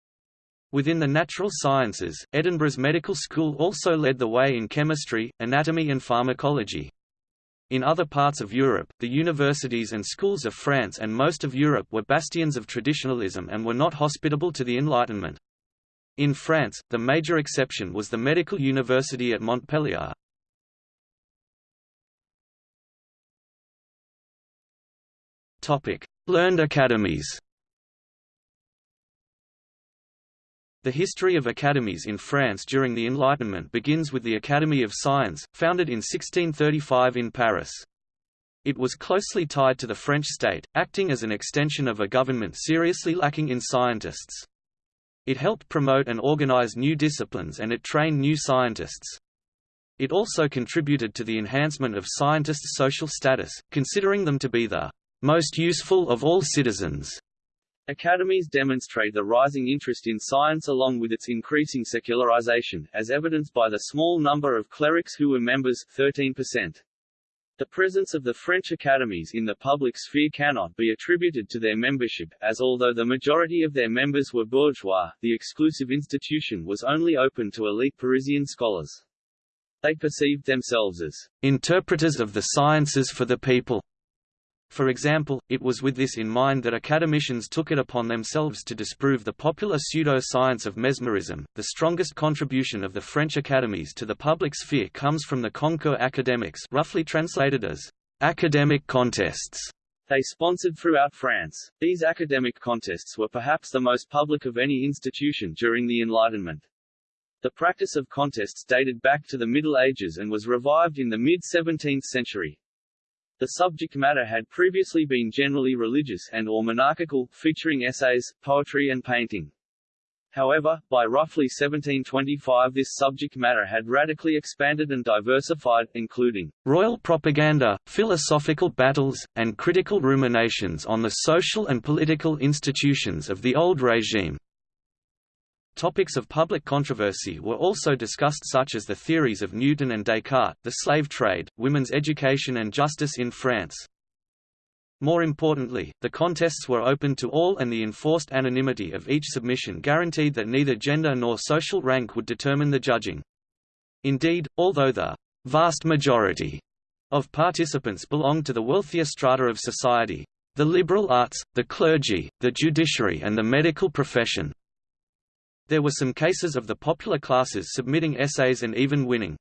Within the natural sciences, Edinburgh's medical school also led the way in chemistry, anatomy and pharmacology. In other parts of Europe, the universities and schools of France and most of Europe were bastions of traditionalism and were not hospitable to the Enlightenment. In France, the major exception was the Medical University at Montpellier. Learned academies The history of academies in France during the Enlightenment begins with the Academy of Science, founded in 1635 in Paris. It was closely tied to the French state, acting as an extension of a government seriously lacking in scientists. It helped promote and organize new disciplines and it trained new scientists. It also contributed to the enhancement of scientists' social status, considering them to be the most useful of all citizens. Academies demonstrate the rising interest in science along with its increasing secularization, as evidenced by the small number of clerics who were members 13%. The presence of the French academies in the public sphere cannot be attributed to their membership, as although the majority of their members were bourgeois, the exclusive institution was only open to elite Parisian scholars. They perceived themselves as interpreters of the sciences for the people, For example, it was with this in mind that academicians took it upon themselves to disprove the popular pseudo-science of mesmerism. The strongest contribution of the French academies to the public sphere comes from the concours académiques, roughly translated as academic contests. They sponsored throughout France. These academic contests were perhaps the most public of any institution during the Enlightenment. The practice of contests dated back to the Middle Ages and was revived in the mid-17th century. The subject matter had previously been generally religious and or monarchical, featuring essays, poetry and painting. However, by roughly 1725 this subject matter had radically expanded and diversified, including royal propaganda, philosophical battles, and critical ruminations on the social and political institutions of the old regime. Topics of public controversy were also discussed such as the theories of Newton and Descartes, the slave trade, women's education and justice in France. More importantly, the contests were open to all and the enforced anonymity of each submission guaranteed that neither gender nor social rank would determine the judging. Indeed, although the vast majority of participants belonged to the wealthier strata of society, the liberal arts, the clergy, the judiciary and the medical profession, there were some cases of the popular classes submitting essays and even winning.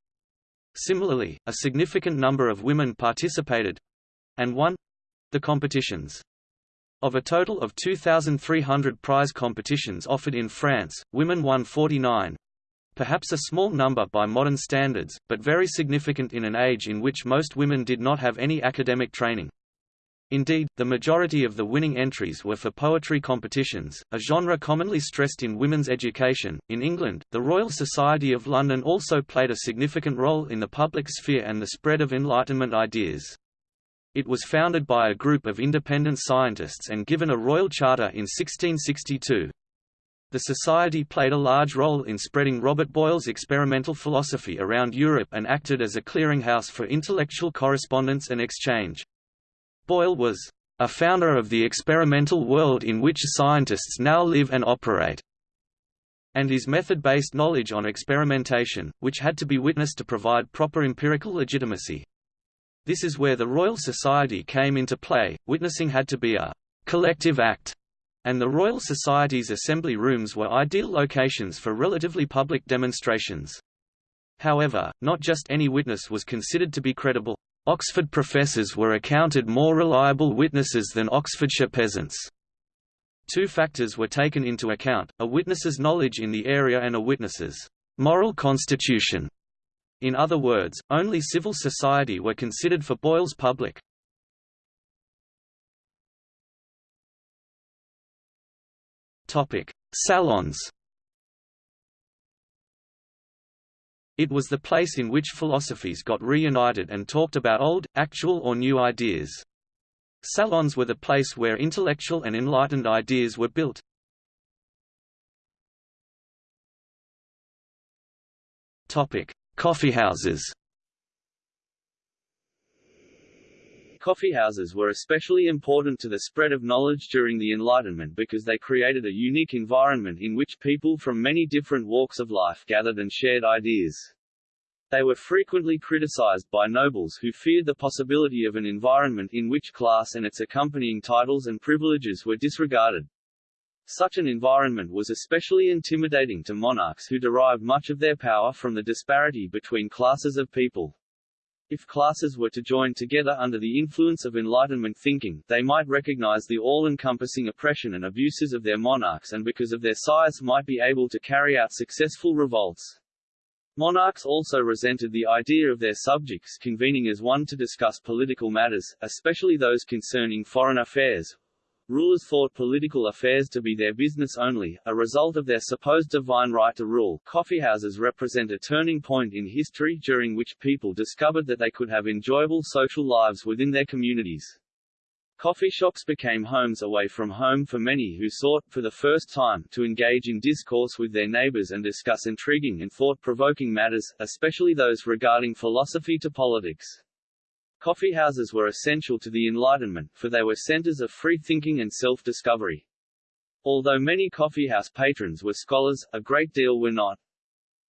Similarly, a significant number of women participated—and won—the competitions. Of a total of 2,300 prize competitions offered in France, women won 49, perhaps a small number by modern standards, but very significant in an age in which most women did not have any academic training. Indeed, the majority of the winning entries were for poetry competitions, a genre commonly stressed in women's education. In England, the Royal Society of London also played a significant role in the public sphere and the spread of Enlightenment ideas. It was founded by a group of independent scientists and given a royal charter in 1662. The society played a large role in spreading Robert Boyle's experimental philosophy around Europe and acted as a clearinghouse for intellectual correspondence and exchange. Boyle was a founder of the experimental world in which scientists now live and operate, and his method-based knowledge on experimentation, which had to be witnessed to provide proper empirical legitimacy. This is where the Royal Society came into play, witnessing had to be a collective act, and the Royal Society's assembly rooms were ideal locations for relatively public demonstrations. However, not just any witness was considered to be credible. Oxford professors were accounted more reliable witnesses than Oxfordshire peasants. Two factors were taken into account, a witness's knowledge in the area and a witness's moral constitution. In other words, only civil society were considered for Boyle's public. Salons It was the place in which philosophes got reunited and talked about old, actual or new ideas. Salons were the place where intellectual and enlightened ideas were built. Coffeehouses Coffeehouses were especially important to the spread of knowledge during the Enlightenment because they created a unique environment in which people from many different walks of life gathered and shared ideas. They were frequently criticized by nobles who feared the possibility of an environment in which class and its accompanying titles and privileges were disregarded. Such an environment was especially intimidating to monarchs who derived much of their power from the disparity between classes of people. If classes were to join together under the influence of Enlightenment thinking, they might recognize the all-encompassing oppression and abuses of their monarchs and because of their size might be able to carry out successful revolts. Monarchs also resented the idea of their subjects convening as one to discuss political matters, especially those concerning foreign affairs, Rulers thought political affairs to be their business only, a result of their supposed divine right to rule. Coffeehouses represent a turning point in history during which people discovered that they could have enjoyable social lives within their communities. Coffee shops became homes away from home for many who sought, for the first time, to engage in discourse with their neighbors and discuss intriguing and thought-provoking matters, especially those regarding philosophy to politics. Coffeehouses were essential to the Enlightenment, for they were centers of free thinking and self-discovery. Although many coffeehouse patrons were scholars, a great deal were not.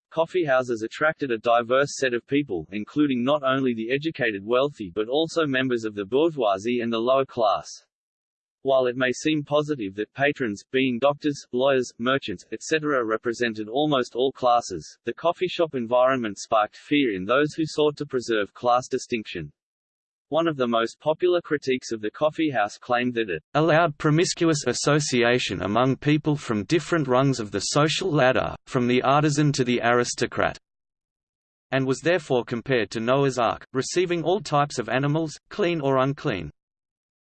Coffeehouses attracted a diverse set of people, including not only the educated wealthy but also members of the bourgeoisie and the lower class. While it may seem positive that patrons, being doctors, lawyers, merchants, etc. represented almost all classes, the coffee shop environment sparked fear in those who sought to preserve class distinction. One of the most popular critiques of the coffeehouse claimed that it allowed promiscuous association among people from different rungs of the social ladder, from the artisan to the aristocrat, and was therefore compared to Noah's Ark, receiving all types of animals, clean or unclean.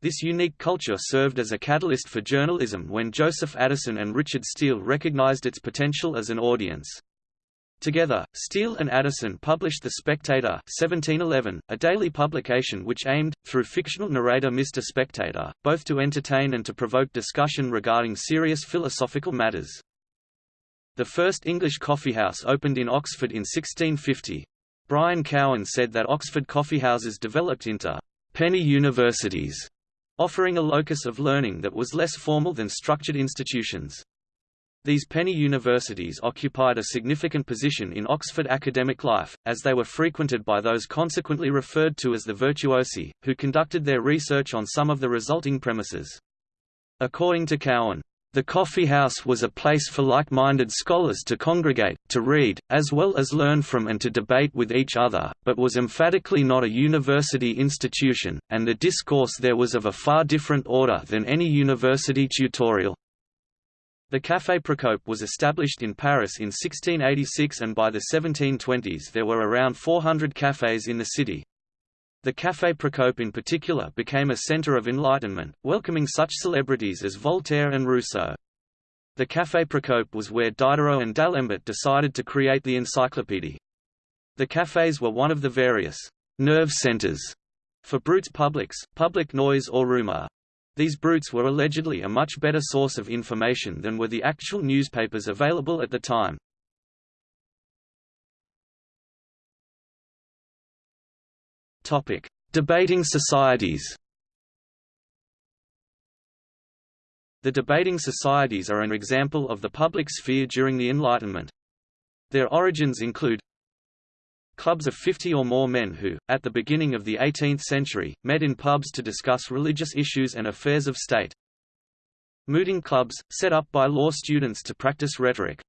This unique culture served as a catalyst for journalism when Joseph Addison and Richard Steele recognized its potential as an audience. Together, Steele and Addison published The Spectator 1711, a daily publication which aimed, through fictional narrator Mr. Spectator, both to entertain and to provoke discussion regarding serious philosophical matters. The first English coffeehouse opened in Oxford in 1650. Brian Cowan said that Oxford coffeehouses developed into penny universities offering a locus of learning that was less formal than structured institutions. These penny universities occupied a significant position in Oxford academic life, as they were frequented by those consequently referred to as the virtuosi, who conducted their research on some of the resulting premises. According to Cowan, the coffee house was a place for like-minded scholars to congregate, to read, as well as learn from and to debate with each other, but was emphatically not a university institution, and the discourse there was of a far different order than any university tutorial. The Café Procope was established in Paris in 1686 and by the 1720s there were around 400 cafés in the city, the Café Procope in particular became a center of enlightenment, welcoming such celebrities as Voltaire and Rousseau. The Café Procope was where Diderot and D'Alembert decided to create the encyclopédie. The cafés were one of the various nerve centers for bruits publics, public noise or rumor. These bruits were allegedly a much better source of information than were the actual newspapers available at the time. Topic: Debating societies. The debating societies are an example of the public sphere during the Enlightenment. Their origins include clubs of 50 or more men who, at the beginning of the 18th century, met in pubs to discuss religious issues and affairs of state. Mooting clubs, set up by law students to practice rhetoric.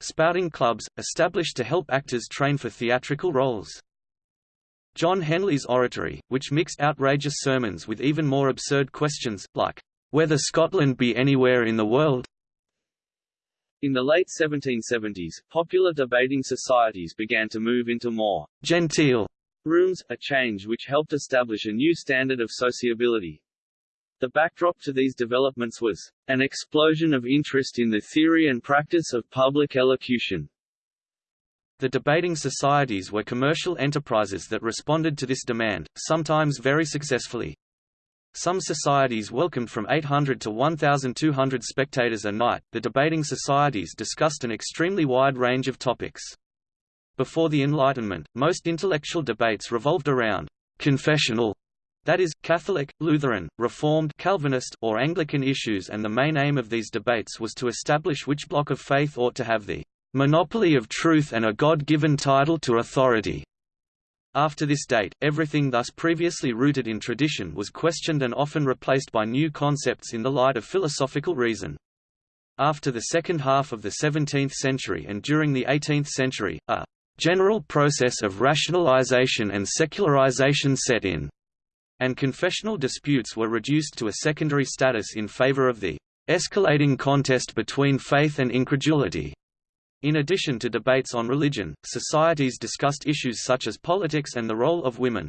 Spouting clubs, established to help actors train for theatrical roles. John Henley's oratory, which mixed outrageous sermons with even more absurd questions, like, "'Whether Scotland be anywhere in the world?' In the late 1770s, popular debating societies began to move into more genteel rooms, a change which helped establish a new standard of sociability. The backdrop to these developments was an explosion of interest in the theory and practice of public elocution. The debating societies were commercial enterprises that responded to this demand, sometimes very successfully. Some societies welcomed from 800 to 1,200 spectators a night. The debating societies discussed an extremely wide range of topics. Before the Enlightenment, most intellectual debates revolved around confessional that is, Catholic, Lutheran, Reformed Calvinist or Anglican issues and the main aim of these debates was to establish which bloc of faith ought to have the monopoly of truth and a God-given title to authority. After this date, everything thus previously rooted in tradition was questioned and often replaced by new concepts in the light of philosophical reason. After the second half of the 17th century and during the 18th century, a general process of rationalization and secularization set in, and confessional disputes were reduced to a secondary status in favor of the escalating contest between faith and incredulity. In addition to debates on religion, societies discussed issues such as politics and the role of women.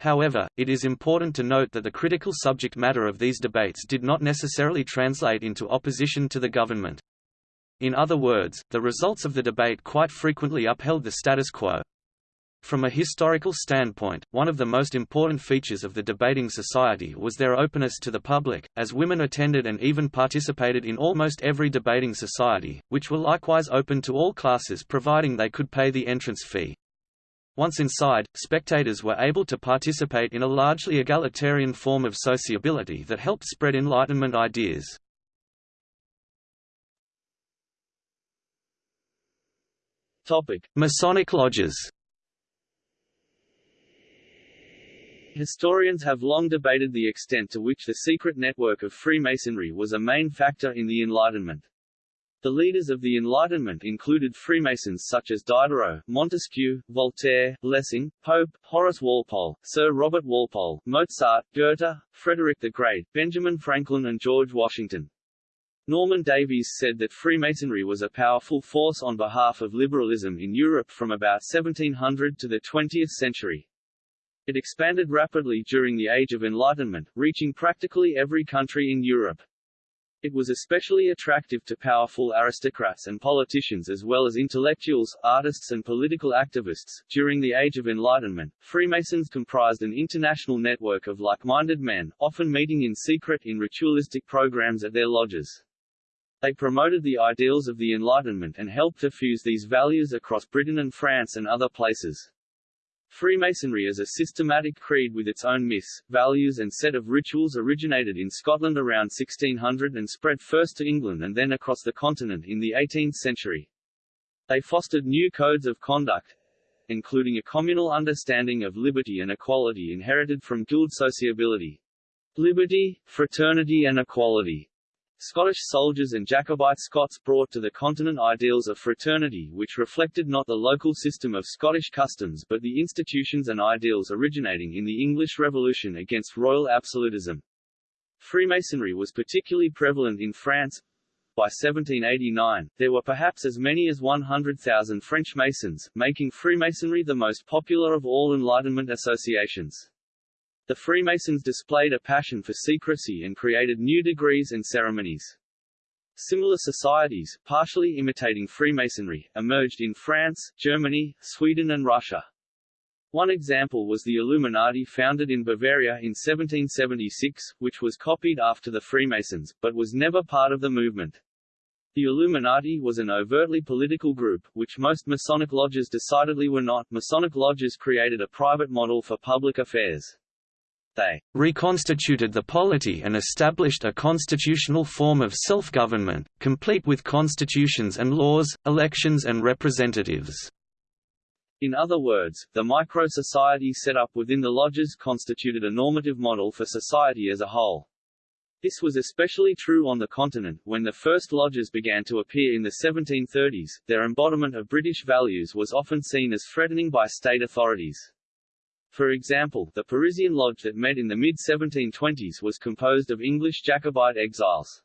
However, it is important to note that the critical subject matter of these debates did not necessarily translate into opposition to the government. In other words, the results of the debate quite frequently upheld the status quo. From a historical standpoint, one of the most important features of the debating society was their openness to the public, as women attended and even participated in almost every debating society, which were likewise open to all classes providing they could pay the entrance fee. Once inside, spectators were able to participate in a largely egalitarian form of sociability that helped spread Enlightenment ideas. Topic: Masonic lodges. Historians have long debated the extent to which the secret network of Freemasonry was a main factor in the Enlightenment. The leaders of the Enlightenment included Freemasons such as Diderot, Montesquieu, Voltaire, Lessing, Pope, Horace Walpole, Sir Robert Walpole, Mozart, Goethe, Frederick the Great, Benjamin Franklin and George Washington. Norman Davies said that Freemasonry was a powerful force on behalf of liberalism in Europe from about 1700 to the 20th century. It expanded rapidly during the Age of Enlightenment, reaching practically every country in Europe. It was especially attractive to powerful aristocrats and politicians as well as intellectuals, artists and political activists. During the Age of Enlightenment, Freemasons comprised an international network of like-minded men, often meeting in secret in ritualistic programs at their lodges. They promoted the ideals of the Enlightenment and helped diffuse these values across Britain and France and other places. Freemasonry as a systematic creed with its own myths, values and set of rituals originated in Scotland around 1600 and spread first to England and then across the continent in the 18th century. They fostered new codes of conduct, including a communal understanding of liberty and equality inherited from guild sociability. Liberty, fraternity and equality Scottish soldiers and Jacobite Scots brought to the continent ideals of fraternity which reflected not the local system of Scottish customs but the institutions and ideals originating in the English Revolution against royal absolutism. Freemasonry was particularly prevalent in France. By 1789, there were perhaps as many as 100,000 French Masons, making Freemasonry the most popular of all Enlightenment associations. The Freemasons displayed a passion for secrecy and created new degrees and ceremonies. Similar societies, partially imitating Freemasonry, emerged in France, Germany, Sweden and Russia. One example was the Illuminati founded in Bavaria in 1776, which was copied after the Freemasons, but was never part of the movement. The Illuminati was an overtly political group, which most Masonic lodges decidedly were not. Masonic lodges created a private model for public affairs. They reconstituted the polity and established a constitutional form of self-government, complete with constitutions and laws, elections and representatives. In other words, the micro-society set up within the lodges constituted a normative model for society as a whole. This was especially true on the continent, when the first lodges began to appear in the 1730s, their embodiment of British values was often seen as threatening by state authorities. For example, the Parisian lodge that met in the mid-1720s was composed of English Jacobite exiles.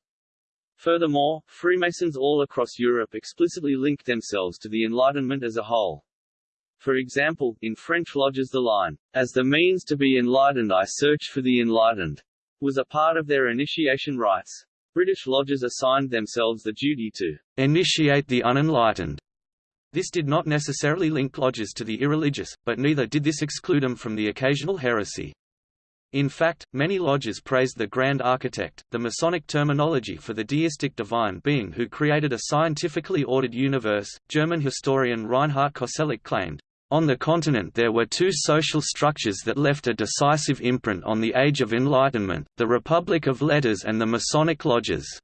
Furthermore, Freemasons all across Europe explicitly linked themselves to the Enlightenment as a whole. For example, in French lodges the line, As the means to be enlightened I search for the enlightened, was a part of their initiation rites. British lodges assigned themselves the duty to initiate the unenlightened this did not necessarily link lodges to the irreligious, but neither did this exclude them from the occasional heresy. In fact, many lodges praised the Grand Architect, the Masonic terminology for the deistic divine being who created a scientifically ordered universe. German historian Reinhard Koselleck claimed, On the continent there were two social structures that left a decisive imprint on the Age of Enlightenment, the Republic of Letters and the Masonic lodges.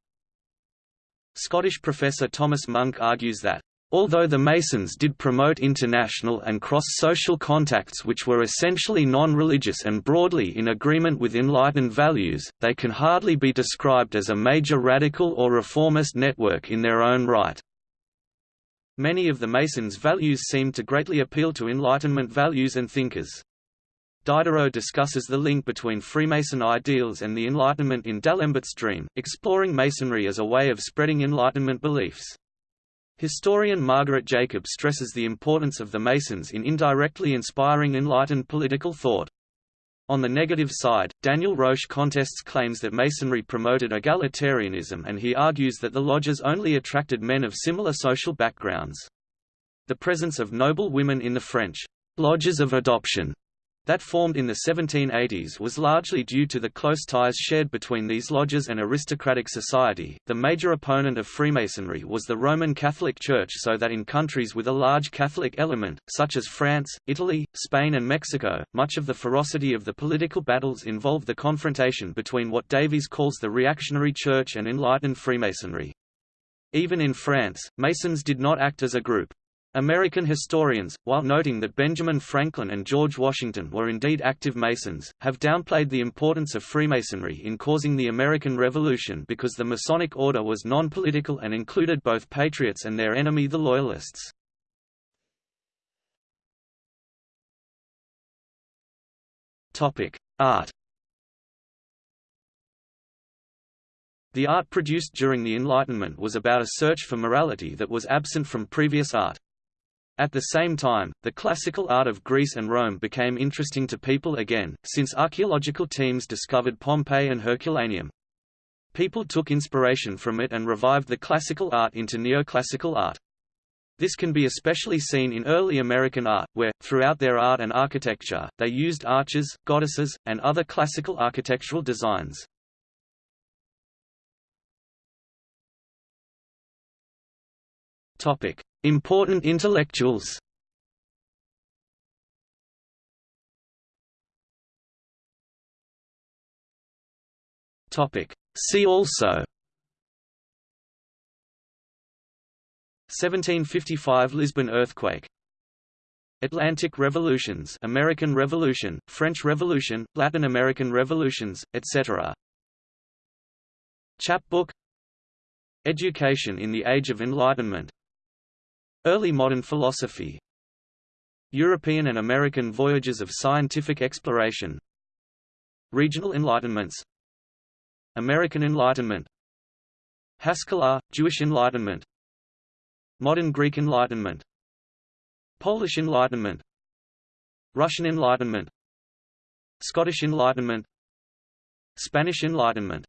Scottish professor Thomas Munck argues that Although the Masons did promote international and cross-social contacts which were essentially non-religious and broadly in agreement with Enlightened values, they can hardly be described as a major radical or reformist network in their own right. Many of the Masons' values seemed to greatly appeal to Enlightenment values and thinkers. Diderot discusses the link between Freemason ideals and the Enlightenment in D'Alembert's Dream, exploring Masonry as a way of spreading Enlightenment beliefs. Historian Margaret Jacob stresses the importance of the Masons in indirectly inspiring enlightened political thought. On the negative side, Daniel Roche contests claims that Masonry promoted egalitarianism and he argues that the lodges only attracted men of similar social backgrounds. The presence of noble women in the French lodges of adoption that formed in the 1780s was largely due to the close ties shared between these lodges and aristocratic society. The major opponent of Freemasonry was the Roman Catholic Church, so that in countries with a large Catholic element, such as France, Italy, Spain, and Mexico, much of the ferocity of the political battles involved the confrontation between what Davies calls the reactionary Church and enlightened Freemasonry. Even in France, Masons did not act as a group. American historians, while noting that Benjamin Franklin and George Washington were indeed active Masons, have downplayed the importance of Freemasonry in causing the American Revolution because the Masonic order was non-political and included both patriots and their enemy the Loyalists. Art The art produced during the Enlightenment was about a search for morality that was absent from previous art. At the same time, the classical art of Greece and Rome became interesting to people again, since archaeological teams discovered Pompeii and Herculaneum. People took inspiration from it and revived the classical art into neoclassical art. This can be especially seen in early American art, where, throughout their art and architecture, they used arches, goddesses, and other classical architectural designs. Topic: Important intellectuals. See also. 1755 Lisbon earthquake. Atlantic revolutions American Revolution, French Revolution, Latin American revolutions, etc. Chapbook. Education in the Age of Enlightenment Early modern philosophy. European and American voyages of scientific exploration. Regional Enlightenments. American Enlightenment. Haskalah, Jewish Enlightenment. Modern Greek Enlightenment. Polish Enlightenment. Russian Enlightenment. Scottish Enlightenment. Spanish Enlightenment